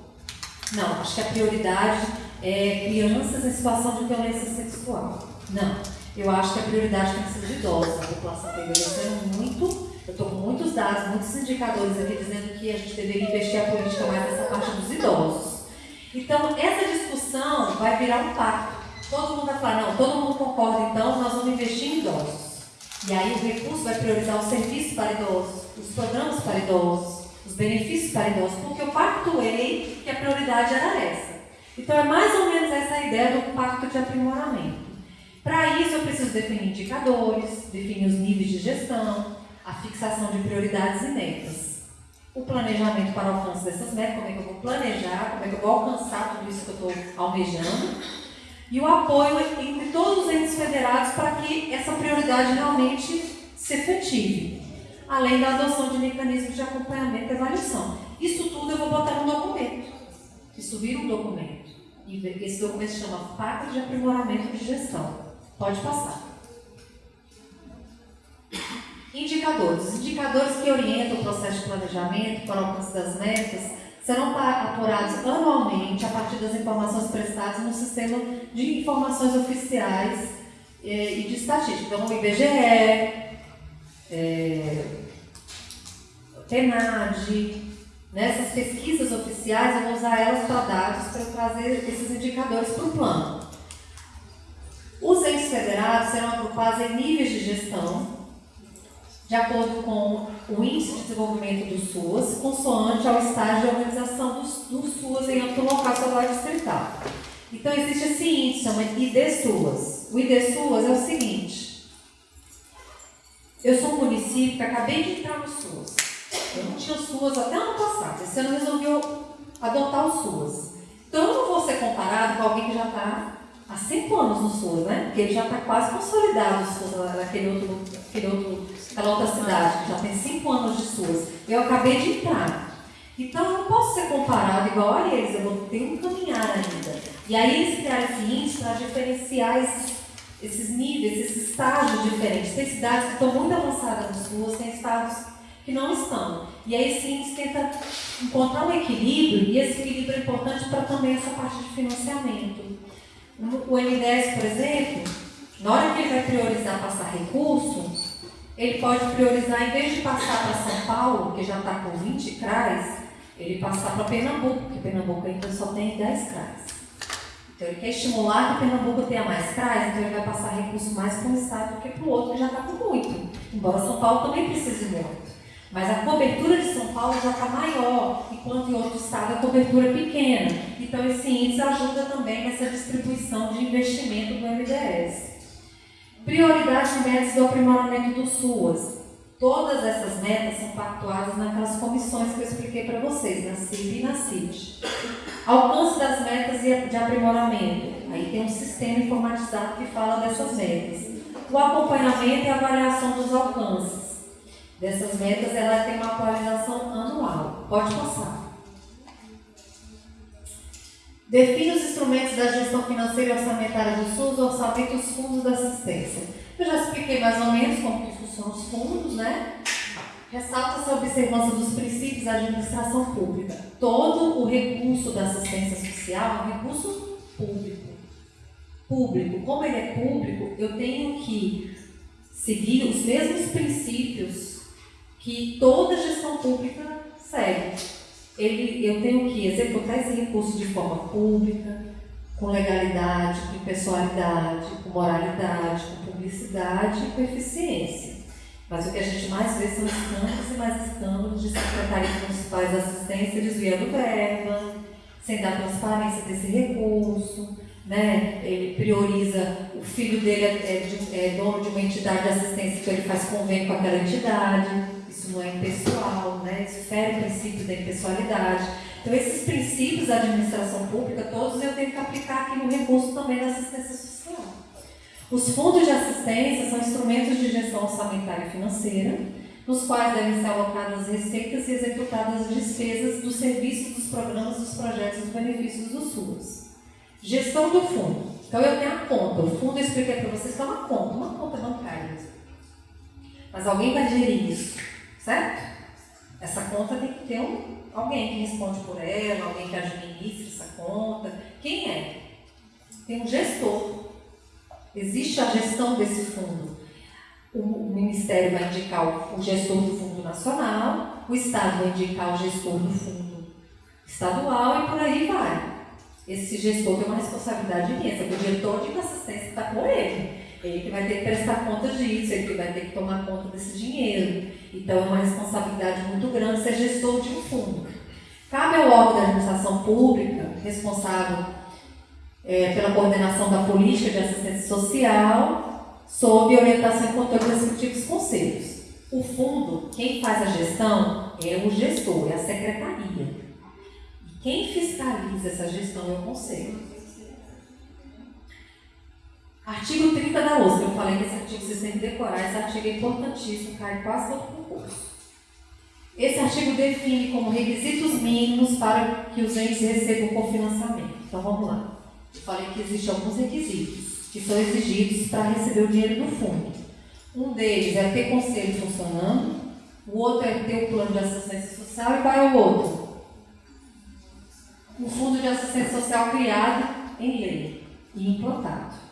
Não, acho que a prioridade é, crianças em situação de violência sexual. Não. Eu acho que a prioridade tem que ser de idosos. A população está envelhecendo muito. Eu estou com muitos dados, muitos indicadores aqui dizendo que a gente deveria investir a política mais nessa parte dos idosos. Então, essa discussão vai virar um pacto. Todo mundo vai falar, não, todo mundo concorda, então nós vamos investir em idosos. E aí o recurso vai priorizar os serviços para idosos, os programas para idosos, os benefícios para idosos, porque eu pactuei que a prioridade era essa. Então é mais ou menos essa ideia do pacto de aprimoramento. Para isso eu preciso definir indicadores, definir os níveis de gestão, a fixação de prioridades e metas. O planejamento para o alcance dessas metas, como é que eu vou planejar, como é que eu vou alcançar tudo isso que eu estou almejando. E o apoio entre todos os entes federados para que essa prioridade realmente se efetive. Além da adoção de mecanismos de acompanhamento e avaliação. Isso tudo eu vou botar no documento. Vira um documento. E esse documento se chama Pacto de Aprimoramento de Gestão. Pode passar. Indicadores. Os indicadores que orientam o processo de planejamento para o alcance das metas serão apurados anualmente a partir das informações prestadas no sistema de informações oficiais eh, e de estatística. Então, o IBGE, é, TENAD, Nessas pesquisas oficiais, eu vou usar elas para dados para trazer esses indicadores para o plano. Os entes federados serão agrupados em níveis de gestão, de acordo com o Índice de Desenvolvimento do SUAS, consoante ao estágio de organização do, do SUAS em âmbito local estadual distrital. Então, existe esse índice, chama ID-SUAS. O ID-SUAS é o seguinte: eu sou um município que acabei de entrar no SUAS. Eu não tinha SUAS até ano passado. Esse ano resolveu adotar o SUAS. Então eu não vou ser comparado com alguém que já está há cinco anos no SUAS, né? Porque ele já está quase consolidado o SUAS naquele outro, aquele outro, aquela outra cidade, que já tem cinco anos de SUAS. Eu acabei de entrar. Então eu não posso ser comparado igual a eles, eu vou ter um caminhar ainda. E aí eles criaram esse índice para diferenciar esses, esses níveis, esses estágios diferentes. Tem cidades que estão muito avançadas nas ruas, tem estados que não estão. E aí esse índice tenta encontrar um equilíbrio, e esse equilíbrio é importante para também essa parte de financiamento. O M10, por exemplo, na hora que ele vai priorizar passar recurso, ele pode priorizar, em vez de passar para São Paulo, que já está com 20 CRAs, ele passar para Pernambuco, porque Pernambuco ainda só tem 10 CRAs. Então ele quer estimular que Pernambuco tenha mais CRAs, então ele vai passar recurso mais para um estado do que para o outro, que já está com muito. Embora São Paulo também precise muito. Mas a cobertura de São Paulo já está maior, enquanto em outro estado a cobertura é pequena. Então esse índice ajuda também nessa distribuição de investimento do MDS. Prioridades e metas do aprimoramento do SUAS. Todas essas metas são pactuadas naquelas comissões que eu expliquei para vocês, na CIB e na CIT. Alcance das metas de aprimoramento. Aí tem um sistema informatizado que fala dessas metas. O acompanhamento e avaliação dos alcances. Dessas metas, ela tem uma atualização anual. Pode passar. Define os instrumentos da gestão financeira e orçamentária do SUS, orçamento os fundos da assistência. Eu já expliquei mais ou menos como funcionam os fundos, né? Ressalta-se a observância dos princípios da administração pública. Todo o recurso da assistência social é um recurso público. Público. Como ele é público, eu tenho que seguir os mesmos princípios que toda gestão pública segue ele, eu tenho que executar esse recurso de forma pública, com legalidade, com impessoalidade, com moralidade, com publicidade e com eficiência. Mas o que a gente mais vê são escândalos e mais escândalos de secretarias municipais de assistência desviando verba, sem dar transparência desse recurso, né? ele prioriza, o filho dele é, é, é dono de uma entidade de assistência, então ele faz convênio com aquela entidade não é impessoal, né? isso fere o princípio da impessoalidade. Então, esses princípios da administração pública, todos eu tenho que aplicar aqui no recurso também da assistência social. Os fundos de assistência são instrumentos de gestão orçamentária e financeira, nos quais devem ser alocadas receitas e executadas as despesas dos serviços, dos programas, dos projetos dos benefícios do SUS. Gestão do fundo. Então, eu tenho a conta. O fundo eu expliquei para vocês que é uma conta, uma conta bancária. Mas alguém vai gerir isso. Certo? Essa conta tem que ter um, alguém que responde por ela, alguém que administra essa conta. Quem é? Tem um gestor. Existe a gestão desse fundo. O, Ministério vai indicar o, gestor do Fundo Nacional, o Estado vai indicar o gestor do Fundo Estadual e por aí vai. Esse gestor tem uma responsabilidade imensa, o diretor de assistência está com ele. Ele que vai ter que prestar conta disso, ele que vai ter que tomar conta desse dinheiro. Então é uma responsabilidade muito grande ser gestor de um fundo. Cabe ao órgão da administração pública, responsável é, pela coordenação da política de assistência social, sob orientação e controle dos respectivos conselhos. O fundo, quem faz a gestão é o gestor, é a secretaria. E quem fiscaliza essa gestão é o conselho. Artigo 30 da OSP, eu falei que esse artigo vocês têm que decorar, esse artigo é importantíssimo, cai quase todo concurso. Esse artigo define como requisitos mínimos para que os entes recebam cofinanciamento. Então vamos lá. Eu falei que existem alguns requisitos que são exigidos para receber o dinheiro do fundo. Um deles é ter conselho funcionando, o outro é ter o plano de assistência social e qual é o outro? Um fundo de assistência social criado em lei e implantado.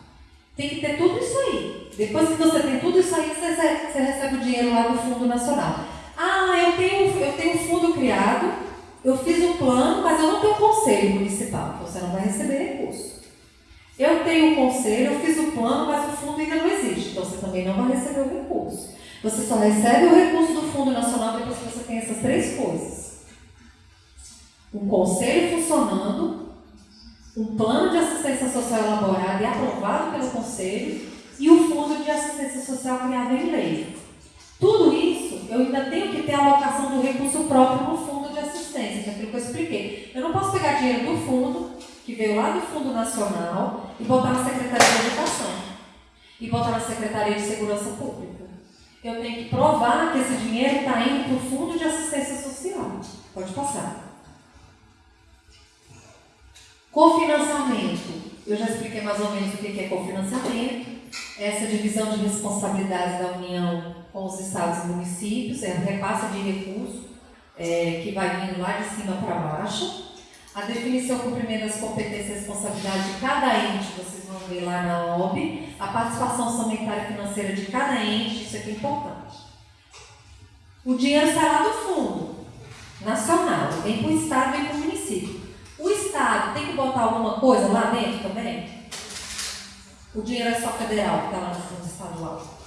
Tem que ter tudo isso aí. Depois que você tem tudo isso aí, você, você recebe o dinheiro lá do Fundo Nacional. Ah, eu tenho, eu tenho um fundo criado, eu fiz um plano, mas eu não tenho conselho municipal. Então você não vai receber recurso. Eu tenho um conselho, eu fiz o plano, mas o fundo ainda não existe. Então você também não vai receber o recurso. Você só recebe o recurso do Fundo Nacional depois que você tem essas três coisas. Um conselho funcionando, um plano de assistência social elaborado e aprovado pelo Conselho e o Fundo de Assistência Social criado em lei. Tudo isso, eu ainda tenho que ter a alocação do recurso próprio no Fundo de Assistência, que é aquilo que eu expliquei. Eu não posso pegar dinheiro do fundo, que veio lá do Fundo Nacional, e botar na Secretaria de Educação, e botar na Secretaria de Segurança Pública. Eu tenho que provar que esse dinheiro está indo para o Fundo de Assistência Social. Pode passar. Cofinanciamento. Eu já expliquei mais ou menos o que é cofinanciamento. Essa divisão de responsabilidades da União com os estados e municípios, é um repasse de recursos é, que vai vindo lá de cima para baixo. A definição e cumprimento das competências e responsabilidades de cada ente, vocês vão ver lá na OB. A participação orçamentária financeira de cada ente, isso aqui é importante. O dinheiro sai lá do fundo nacional, vem para o Estado, vem para o município. Estado tem que botar alguma coisa lá dentro também? O dinheiro é só federal que está lá no fundo estadual.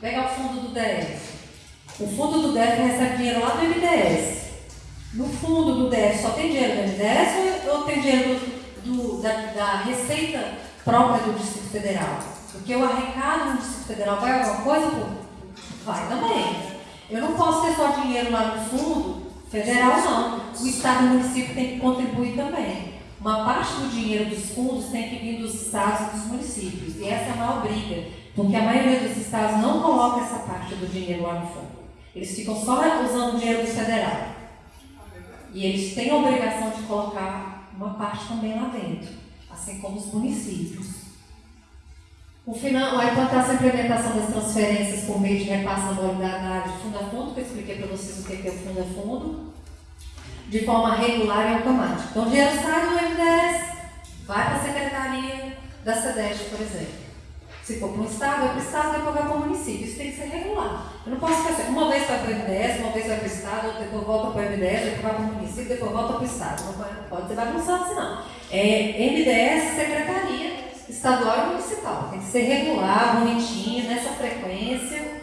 Pega o fundo do DF. O fundo do DF recebe dinheiro lá do MDS. No fundo do DF só tem dinheiro do MDS ou, tem dinheiro do, do, da, da, receita própria do Distrito Federal? Porque o arrecado no Distrito Federal vai alguma coisa? Vai também. Eu não posso ter só dinheiro lá no fundo federal, não. O Estado e o município tem que contribuir também. Uma parte do dinheiro dos fundos tem que vir dos estados e dos municípios. E essa é a maior briga, porque a maioria dos estados não coloca essa parte do dinheiro lá no fundo. Eles ficam só usando o dinheiro do federal. E eles têm a obrigação de colocar uma parte também lá dentro, assim como os municípios. O final, a implantação e implementação das transferências por meio de repasse na modalidade fundo a fundo, que eu expliquei para vocês o que é o fundo a fundo, de forma regular e automática. Então, o dinheiro sai do MDS, vai para a Secretaria da SEDEST, por exemplo. Se for para um estado, vai para o estado, depois vai para o município. Isso tem que ser regular. Eu não posso assim, uma vez vai para o MDS, uma vez vai para o estado, depois volta para o MDS, depois vai para o município, depois volta para o estado. Não pode ser bagunçado assim, não. É MDS, Secretaria Estadual e Municipal. Tem que ser regular, bonitinho, nessa frequência.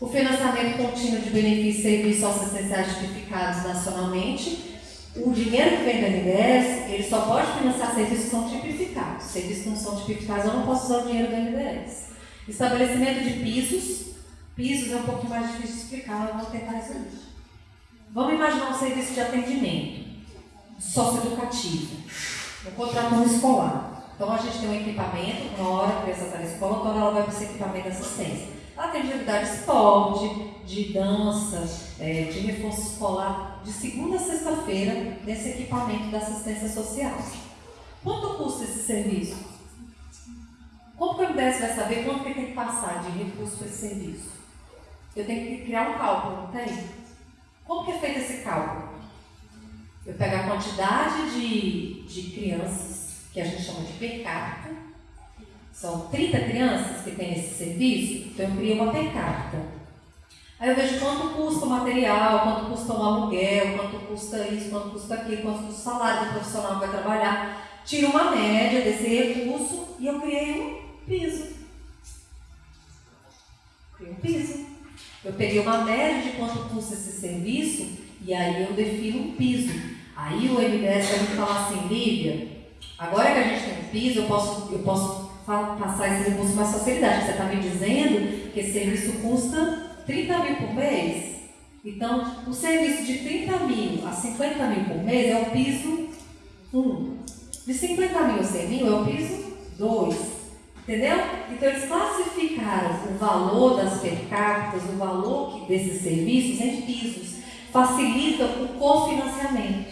O financiamento contínuo de benefícios e serviços socioessenciais tipificados nacionalmente o dinheiro que vem do NDES, ele só pode financiar serviços que são tipificados. Serviços que não são tipificados, eu não posso usar o dinheiro do NDES. Estabelecimento de pisos. Pisos é um pouquinho mais difícil de explicar, eu vou tentar resumir. Vamos imaginar um serviço de atendimento socioeducativo, um contrato escolar. Então a gente tem um equipamento, uma hora a criança está na escola, quando ela vai para esse equipamento de assistência. Ela tem atividade de esporte, de dança, é, de reforço escolar, de segunda a sexta-feira, nesse equipamento da assistência social. Quanto custa esse serviço? Como que o MDS vai saber quanto que tem que passar de recurso para esse serviço? Eu tenho que criar um cálculo, não tem? Como que é feito esse cálculo? Eu pego a quantidade de, de crianças, que a gente chama de per são 30 crianças que têm esse serviço, então eu crio uma per. Aí eu vejo quanto custa o material, quanto custa o aluguel, quanto custa isso, quanto custa aquilo, quanto custa o salário do profissional que vai trabalhar. Tiro uma média desse recurso e eu criei um piso. Criei um piso. Eu peguei uma média de quanto custa esse serviço e aí eu defino um piso. Aí o MDS vai me falar assim, Lívia, agora que a gente tem um piso, eu posso, eu posso passar esse recurso com mais facilidade. Você está me dizendo que esse serviço custa 30 mil por mês? Então, o serviço de 30 mil a 50 mil por mês é o piso 1. De 50 mil a 100 mil é o piso 2. Entendeu? Então, eles classificaram o valor das per capita, o valor desses serviços em pisos. Facilita o cofinanciamento.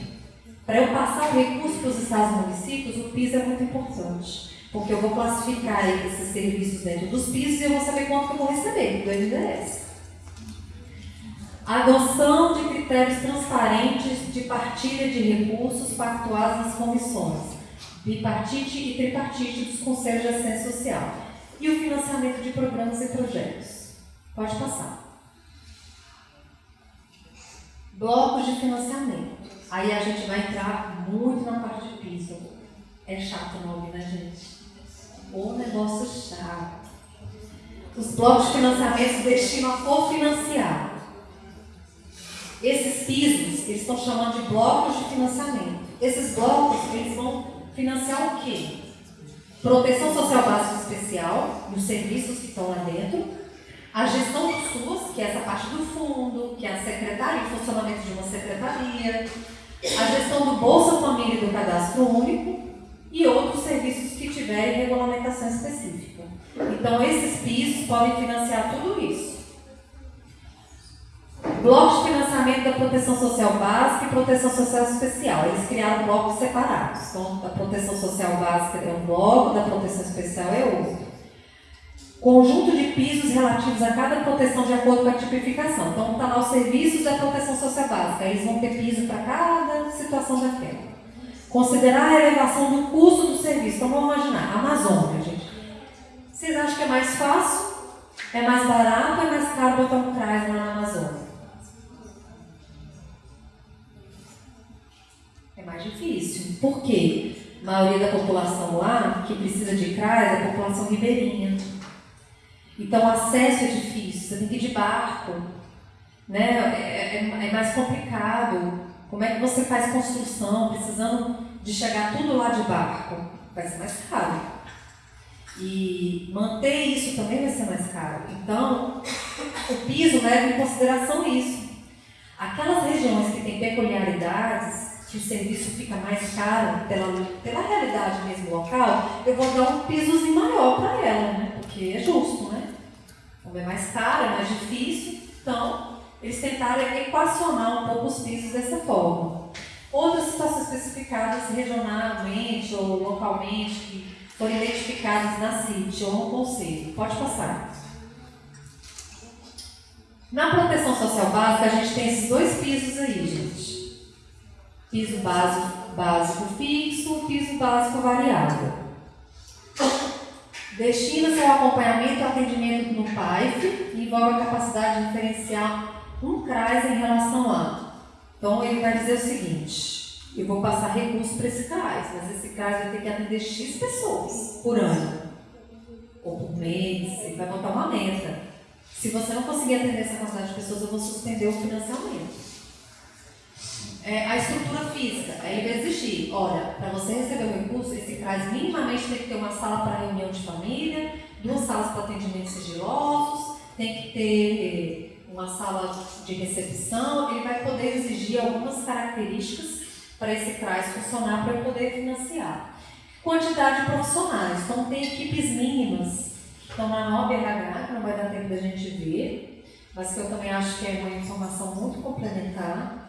Para eu passar o recurso para os estados e municípios, o piso é muito importante. Porque eu vou classificar esses serviços dentro dos pisos e eu vou saber quanto que eu vou receber do NDS. Adoção de critérios transparentes de partilha de recursos pactuados nas comissões, bipartite e tripartite dos conselhos de assistência social. E o financiamento de programas e projetos. Pode passar. Blocos de financiamento. Aí a gente vai entrar muito na parte de piso. É chato o nome, né, gente? O negócio chato. Os blocos de financiamento destinam a cofinanciar esses pisos, eles estão chamando de blocos de financiamento. Esses blocos, eles vão financiar o quê? Proteção social básica especial, os serviços que estão lá dentro, a gestão do SUS, que é essa parte do fundo, que é a secretaria, funcionamento de uma secretaria, a gestão do Bolsa Família e do Cadastro Único e outros serviços que tiverem regulamentação específica. Então, esses pisos podem financiar tudo isso. Bloco de financiamento da proteção social básica e proteção social especial. Eles criaram blocos separados. Então, a proteção social básica é um bloco, da proteção especial é outro. Conjunto de pisos relativos a cada proteção de acordo com a tipificação. Então, está lá os serviços da proteção social básica. Eles vão ter piso para cada situação daquela. Considerar a elevação do custo do serviço. Então, vamos imaginar, Amazônia, gente. Vocês acham que é mais fácil? É mais barato ou é mais caro botar um CRAS lá na Amazônia? É mais difícil. Por quê? A maioria da população lá, que precisa de CRAS, é a população ribeirinha. Então, o acesso é difícil, você tem que ir de barco. Né? É, é, é mais complicado. Como é que você faz construção, precisando de chegar tudo lá de barco? Vai ser mais caro. E manter isso também vai ser mais caro. Então, o piso leva em consideração isso. Aquelas regiões que têm peculiaridades, que o serviço fica mais caro pela, pela realidade mesmo local, eu vou dar um pisozinho maior para ela, né? Porque é justo? É mais caro, é mais difícil, então eles tentaram equacionar um pouco os pisos dessa forma. Outras situações especificadas regionalmente ou localmente que foram identificadas na CIT ou no Conselho. Pode passar. Na proteção social básica, a gente tem esses dois pisos aí, gente. Piso básico, básico fixo, piso básico variável. Destina-se ao acompanhamento e atendimento no PAIF e envolve a capacidade de diferenciar um CRAS em relação a. Então, ele vai dizer o seguinte: eu vou passar recurso para esse CRAS, mas esse CRAS vai ter que atender X pessoas por ano, ou por mês, ele vai botar uma meta. Se você não conseguir atender essa quantidade de pessoas, eu vou suspender o financiamento. É, a estrutura física, aí vai exigir, olha, para você receber o recurso, esse CRAS minimamente tem que ter uma sala para reunião de família, duas salas para atendimento sigilosos, tem que ter uma sala de recepção, ele vai poder exigir algumas características para esse CRAS funcionar para poder financiar. Quantidade de profissionais, então tem equipes mínimas. Que estão na nova que não vai dar tempo da gente ver, mas que eu também acho que é uma informação muito complementar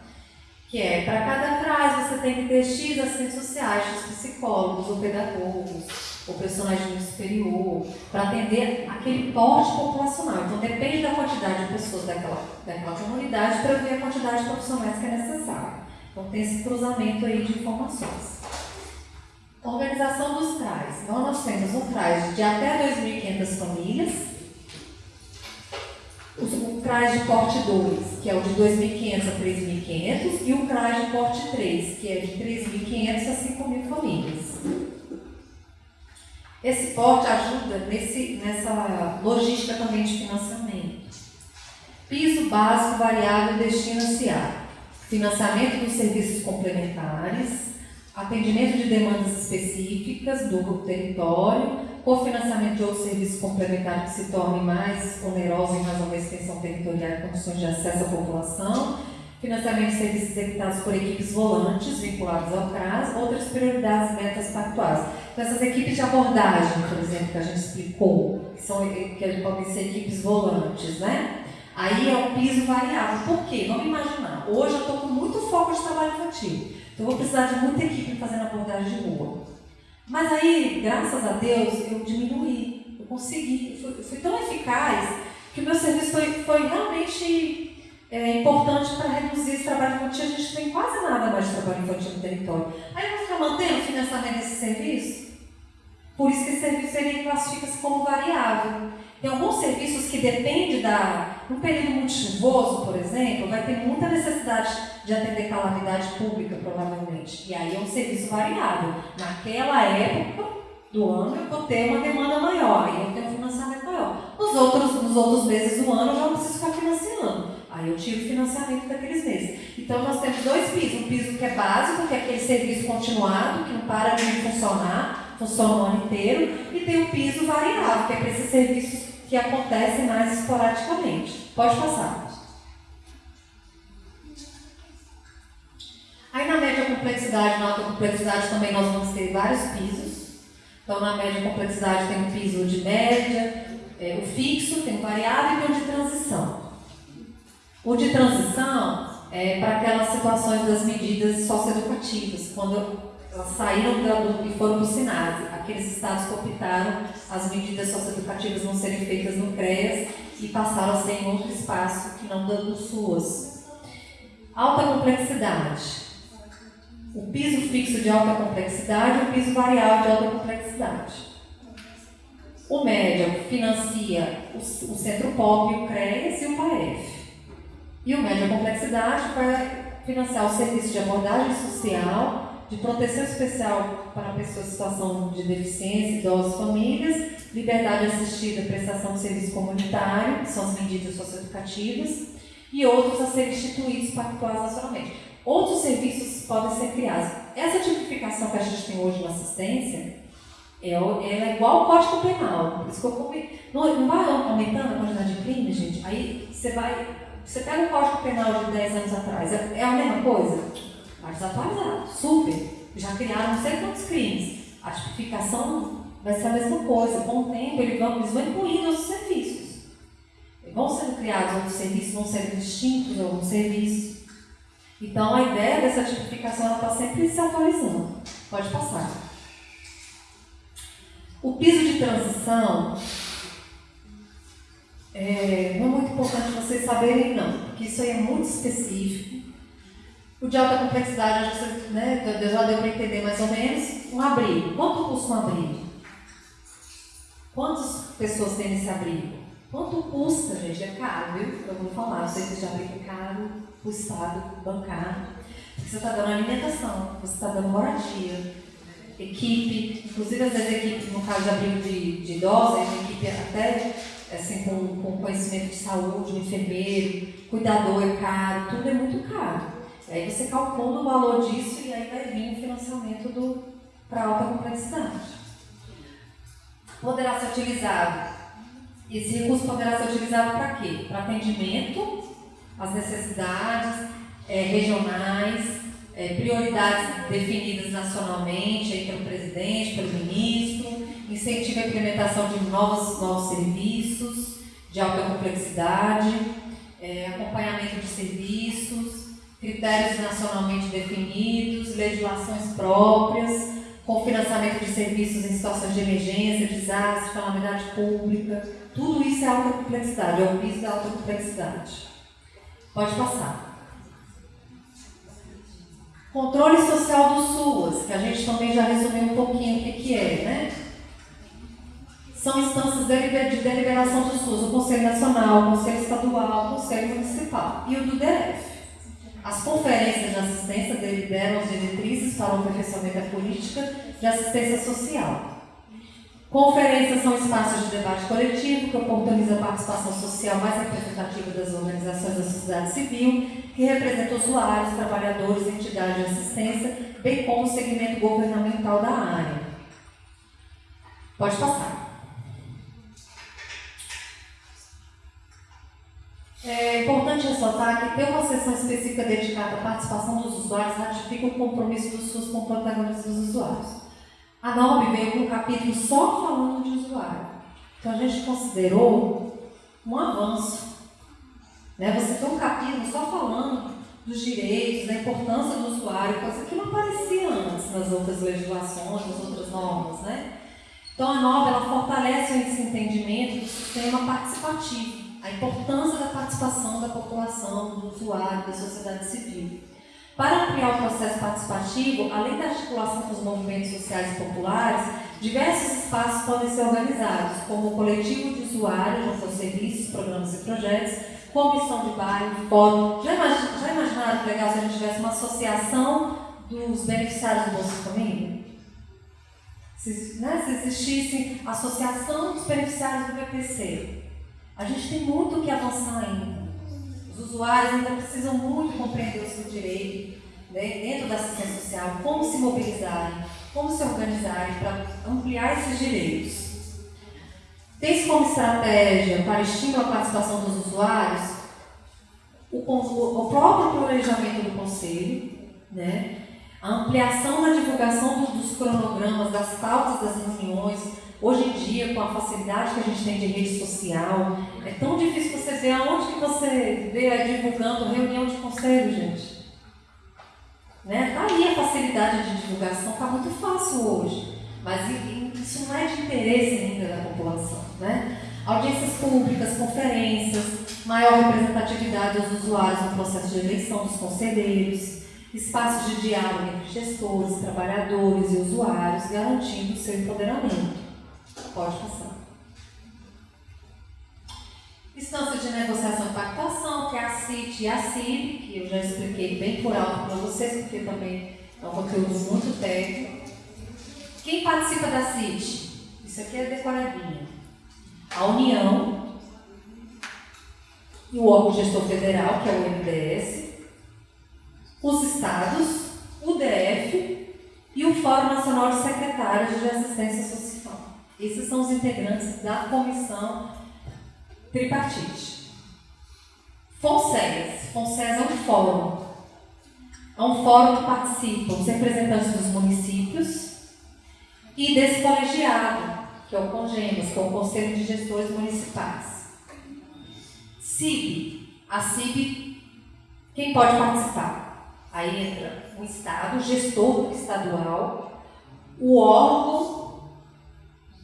que é, para cada CRAS você tem que ter X assistentes sociais, X psicólogos, ou pedagogos, ou personagem superior, para atender aquele porte populacional. Então depende da quantidade de pessoas daquela, daquela comunidade para ver a quantidade de profissionais que é necessária. Então tem esse cruzamento aí de informações. Organização dos CRAs. Então nós temos um CRAS de até 2.500 famílias, o CRAS de porte 2, que é o de 2.500 a 3.500, e o CRAS de porte 3, que é de 3.500 a 5.000 famílias. Esse porte ajuda nesse, nessa logística também de financiamento. Piso básico variável destina-se a financiamento dos serviços complementares, atendimento de demandas específicas do território, cofinanciamento de outros serviços complementares que se tornem mais onerosos em razão da extensão territorial e condições de acesso à população, financiamento de serviços executados por equipes volantes vinculadas ao CRAS, outras prioridades e metas pactuais. Então, essas equipes de abordagem, por exemplo, que a gente explicou, que, são, que podem ser equipes volantes, né? Aí é o piso variável. Por quê? Vamos imaginar. Hoje eu estou com muito foco de trabalho infantil. Então, eu vou precisar de muita equipe fazendo abordagem de rua. Mas aí, graças a Deus, eu diminuí, eu consegui, eu fui, fui tão eficaz que o meu serviço foi, foi realmente é, importante para reduzir esse trabalho infantil. A gente tem quase nada mais de trabalho infantil no território. Aí eu vou ficar mantendo financiamento desse serviço? Por isso que esse serviço ele classifica-se como variável. Tem alguns serviços que dependem da. No período muito chuvoso, por exemplo, vai ter muita necessidade de atender calamidade pública, provavelmente. E aí é um serviço variável. Naquela época do ano eu vou ter uma demanda maior, aí eu tenho um financiamento maior. Nos outros, nos outros meses do ano eu já não preciso ficar financiando. Aí eu tiro o financiamento daqueles meses. Então nós temos dois pisos. Um piso que é básico, que é aquele serviço continuado, que não para de funcionar, funciona o ano inteiro, e tem o piso variável, que é para esses serviços que acontecem mais esporadicamente. Pode passar. Complexidade, na alta complexidade também nós vamos ter vários pisos. Então na média complexidade tem um piso de média, é, o fixo, tem o variável e o de transição. O de transição é para aquelas situações das medidas socioeducativas, quando elas saíram do, e foram para o SINASE. Aqueles estados que optaram as medidas socioeducativas não serem feitas no CREAS e passaram a ser em outro espaço que não dando SUAS. Alta complexidade. O piso fixo de alta complexidade e o piso variável de alta complexidade. O médio financia o, Centro Pop, o CREAS e o PAEF. E o médio complexidade vai financiar o serviço de abordagem social, de proteção especial para pessoas em situação de deficiência, idosos, famílias, liberdade assistida, prestação de serviço comunitário, que são as medidas socioeducativas, e outros a serem instituídos pactuais nacionalmente. Outros serviços podem ser criados. Essa tipificação que a gente tem hoje na assistência, é, ela é igual ao Código Penal. Por isso que eu não, não vai aumentando a quantidade de crime, gente. Aí você vai você pega o Código Penal de 10 anos atrás, é, é a mesma coisa? Mas desatualizado, super. Já criaram não sei quantos crimes. A tipificação vai ser a mesma coisa. Com o tempo, eles vão, eles vão incluindo outros serviços. Vão sendo criados outros serviços, vão sendo distintos alguns serviços. Então, a ideia dessa tipificação está sempre se atualizando. Pode passar. O piso de transição é, não é muito importante vocês saberem, não, porque isso aí é muito específico. O de alta complexidade, né, já deu para entender mais ou menos. Um abrigo. Quanto custa um abrigo? Quantas pessoas têm esse abrigo? Quanto custa, gente? É caro, viu? Eu vou falar, o serviço de abrigo é caro, o Estado bancar. Porque você está dando alimentação, você está dando moradia, equipe, inclusive às vezes equipe, no caso de abrigo de, de idosos, uma equipe até assim, com, com conhecimento de saúde, um enfermeiro, cuidador é caro, tudo é muito caro. Aí você calcula o valor disso e aí vai vir o financiamento para alta complexidade. Poderá ser utilizado, esse recurso poderá ser utilizado para quê? Para atendimento às necessidades é, regionais, é, prioridades definidas nacionalmente aí pelo presidente, pelo ministro, incentiva a implementação de novos, novos serviços de alta complexidade, é, acompanhamento de serviços, critérios nacionalmente definidos, legislações próprias, com financiamento de serviços em situações de emergência, desastre, calamidade pública. Tudo isso é alta complexidade, é o piso da alta complexidade. Pode passar. Controle social do SUAS, que a gente também já resumiu um pouquinho o que, é, né? são instâncias de deliberação do SUS, o Conselho Nacional, o Conselho Estadual, o Conselho Municipal e o do DF. As conferências de assistência deliberam as diretrizes para o aperfeiçoamento da política de assistência social. Conferências são espaços de debate coletivo que oportunizam a participação social mais representativa das organizações da sociedade civil, que representam usuários, trabalhadores, entidades de assistência, bem como o segmento governamental da área. Pode passar. É importante ressaltar que ter uma sessão específica dedicada à participação dos usuários ratifica o compromisso do SUS com o protagonismo dos usuários. A NOB veio com um capítulo só falando de usuário. Então a gente considerou um avanço. Né? Você tem um capítulo só falando dos direitos, da importância do usuário, coisa que não aparecia antes nas outras legislações, nas outras normas. Né? Então a NOB ela fortalece esse entendimento do sistema participativo a importância da participação da população, do usuário, da sociedade civil. Para ampliar o processo participativo, além da articulação com os movimentos sociais e populares, diversos espaços podem ser organizados, como o coletivo de usuários junto aos serviços, programas e projetos, comissão de bairro, fórum. Já, já imaginaram que legal se a gente tivesse uma associação dos beneficiários do Bolsa Família? Se, né, se existisse associação dos beneficiários do BPC, a gente tem muito o que avançar ainda. Os usuários ainda precisam muito compreender o seu direito né, dentro da assistência social, como se mobilizarem, como se organizarem para ampliar esses direitos. Tem-se como estratégia para estímulo à participação dos usuários o, o próprio planejamento do Conselho, né, a ampliação da divulgação dos cronogramas, das pautas das reuniões, Hoje em dia, com a facilidade que a gente tem de rede social, é tão difícil você ver aonde que você vê divulgando reunião de conselho, gente. Né? Tá aí a facilidade de divulgação, está muito fácil hoje. Mas isso não é de interesse ainda da população. Né? Audiências públicas, conferências, maior representatividade dos usuários no processo de eleição dos conselheiros, espaços de diálogo entre gestores, trabalhadores e usuários, garantindo o seu empoderamento. Pode passar. Instância de negociação e pactuação, que é a CIT e a CIB, que eu já expliquei bem por alto para vocês, porque também é um conteúdo muito técnico. Quem participa da CIT? Isso aqui é decoradinha. A União e o órgão gestor federal, que é o MDS, os estados, o DF e o Fórum Nacional de Secretários de Assistência Social. Esses são os integrantes da comissão tripartite. FONSES. FONSES é um fórum. É um fórum que participam os representantes dos municípios e desse colegiado, que é o CONGEMAS, que é o Conselho de Gestores Municipais. CIB. A CIB, quem pode participar? Aí entra o Estado, o gestor estadual, o órgão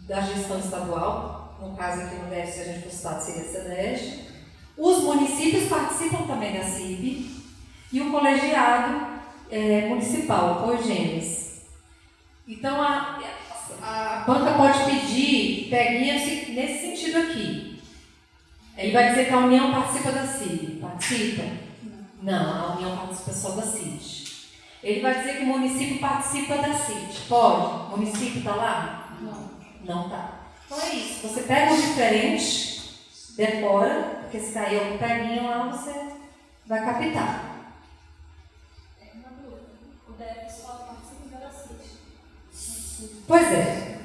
da gestão estadual, no caso aqui no DF, se a gente fosse Estado, seria a SEDES. Os municípios participam também da CIB e o colegiado é, municipal, o COGENES. Então, a, a banca pode pedir, peguinha nesse sentido aqui. Ele vai dizer que a União participa da CIB. Participa? Não, a União participa só da CIT. Ele vai dizer que o município participa da CIT. Pode? O município está lá? Não. Não está. Então é isso. Você pega o diferente, decora, porque se cair algum peguinho lá, você vai captar. O DF só participa da CIT. Pois é.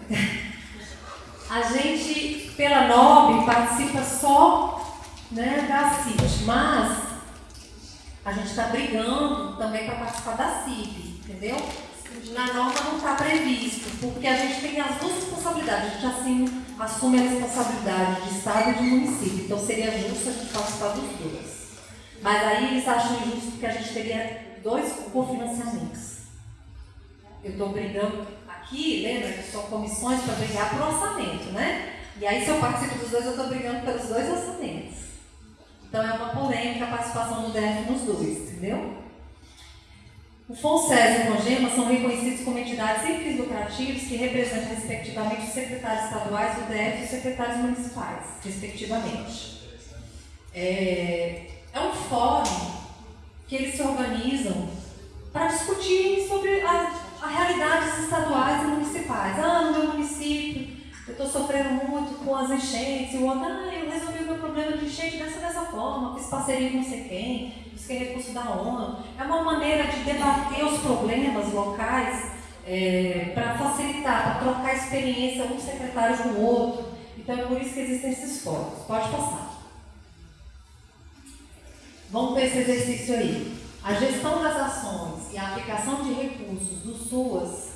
A gente, pela NOB, participa só né, da CIT, mas a gente está brigando também para participar da CIP, entendeu? Na norma não está previsto, porque a gente tem as duas responsabilidades, a gente assim, assume a responsabilidade de Estado e de município, então seria justo a gente participar dos dois. Mas aí eles acham injusto porque a gente teria dois cofinanciamentos. Eu estou brigando aqui, lembra que são comissões para brigar por orçamento, né? E aí se eu participo dos dois, eu estou brigando pelos dois orçamentos. Então é uma polêmica a participação do DF nos dois, entendeu? O FONSES e o CONGEMA são reconhecidos como entidades sem fins lucrativos que representam, respectivamente, os secretários estaduais do DF e os secretários municipais, respectivamente. É, é um fórum que eles se organizam para discutir sobre a, a realidade dos estaduais e municipais. Ah, no meu município eu estou sofrendo muito com as enchentes, e o outro, ah, eu resolvi o meu problema de enchente dessa dessa forma, fiz parceria com não sei quem, busquei recurso da ONU. É uma maneira de debater os problemas locais é, para facilitar, para trocar experiência um secretário com o outro. Então é por isso que existem esses fóruns. Pode passar. Vamos ver esse exercício aí. A gestão das ações e a aplicação de recursos do SUAS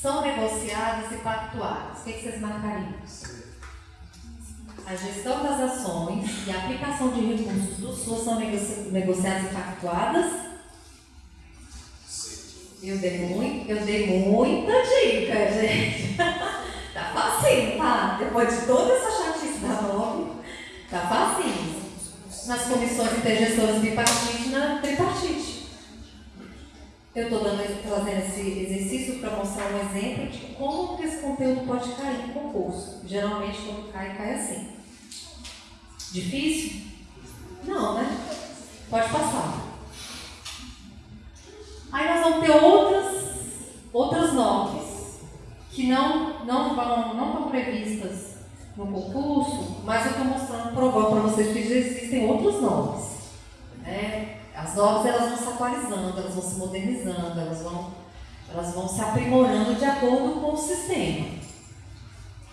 são negociadas e pactuadas. O que, que vocês marcariam? A gestão das ações e a aplicação de recursos do SUS são negoci negociadas e pactuadas? Eu dei, muito, eu dei muita dica, gente. tá facinho, tá? Depois de toda essa chatice da nome, tá facinho. Nas comissões intergestoras bipartite na tripartite. Eu estou trazendo esse exercício para mostrar um exemplo de como que esse conteúdo pode cair em concurso. Geralmente, quando cai, cai assim. Difícil? Não, né? Pode passar. Aí nós vamos ter outras, outras normas que não, não, vão, não estão previstas no concurso, mas eu estou mostrando, provando para vocês que existem outras normas. Né? As normas elas vão se atualizando, elas vão se modernizando, elas vão, elas vão se aprimorando de acordo com o sistema.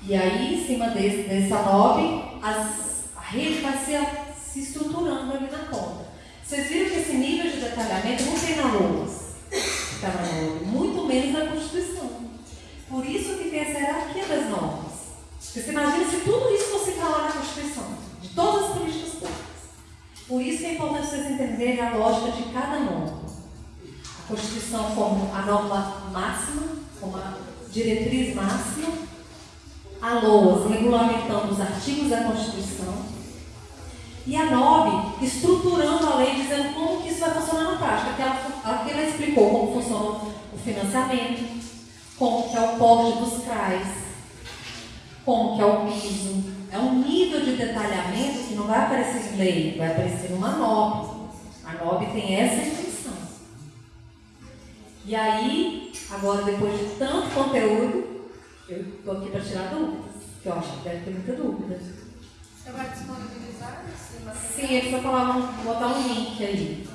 E aí, em cima desse, dessa NOB, as, rede vai se, se estruturando ali na ponta. Vocês viram que esse nível de detalhamento não tem na LOAS, tá muito menos na Constituição. Por isso que tem essa hierarquia das normas. Você imagina se tudo isso fosse lá na Constituição, de todas as políticas públicas. Por isso que é importante vocês entenderem a lógica de cada norma. A Constituição como a norma máxima, como a diretriz máxima, a LOAS regulamentando os artigos da Constituição, e a NOB estruturando a lei, dizendo como que isso vai funcionar na prática. Aqui ela, aqui ela explicou como funciona o financiamento, como que é o porte dos CRAs, como que é o piso. É um nível de detalhamento que não vai aparecer em lei, vai aparecer numa NOB. A NOB tem essa intenção. E aí, agora depois de tanto conteúdo, eu estou aqui para tirar dúvidas, que eu acho que deve ter muita dúvida. Você vai disponibilizar material? Sim, eles falar, vão botar um link aí.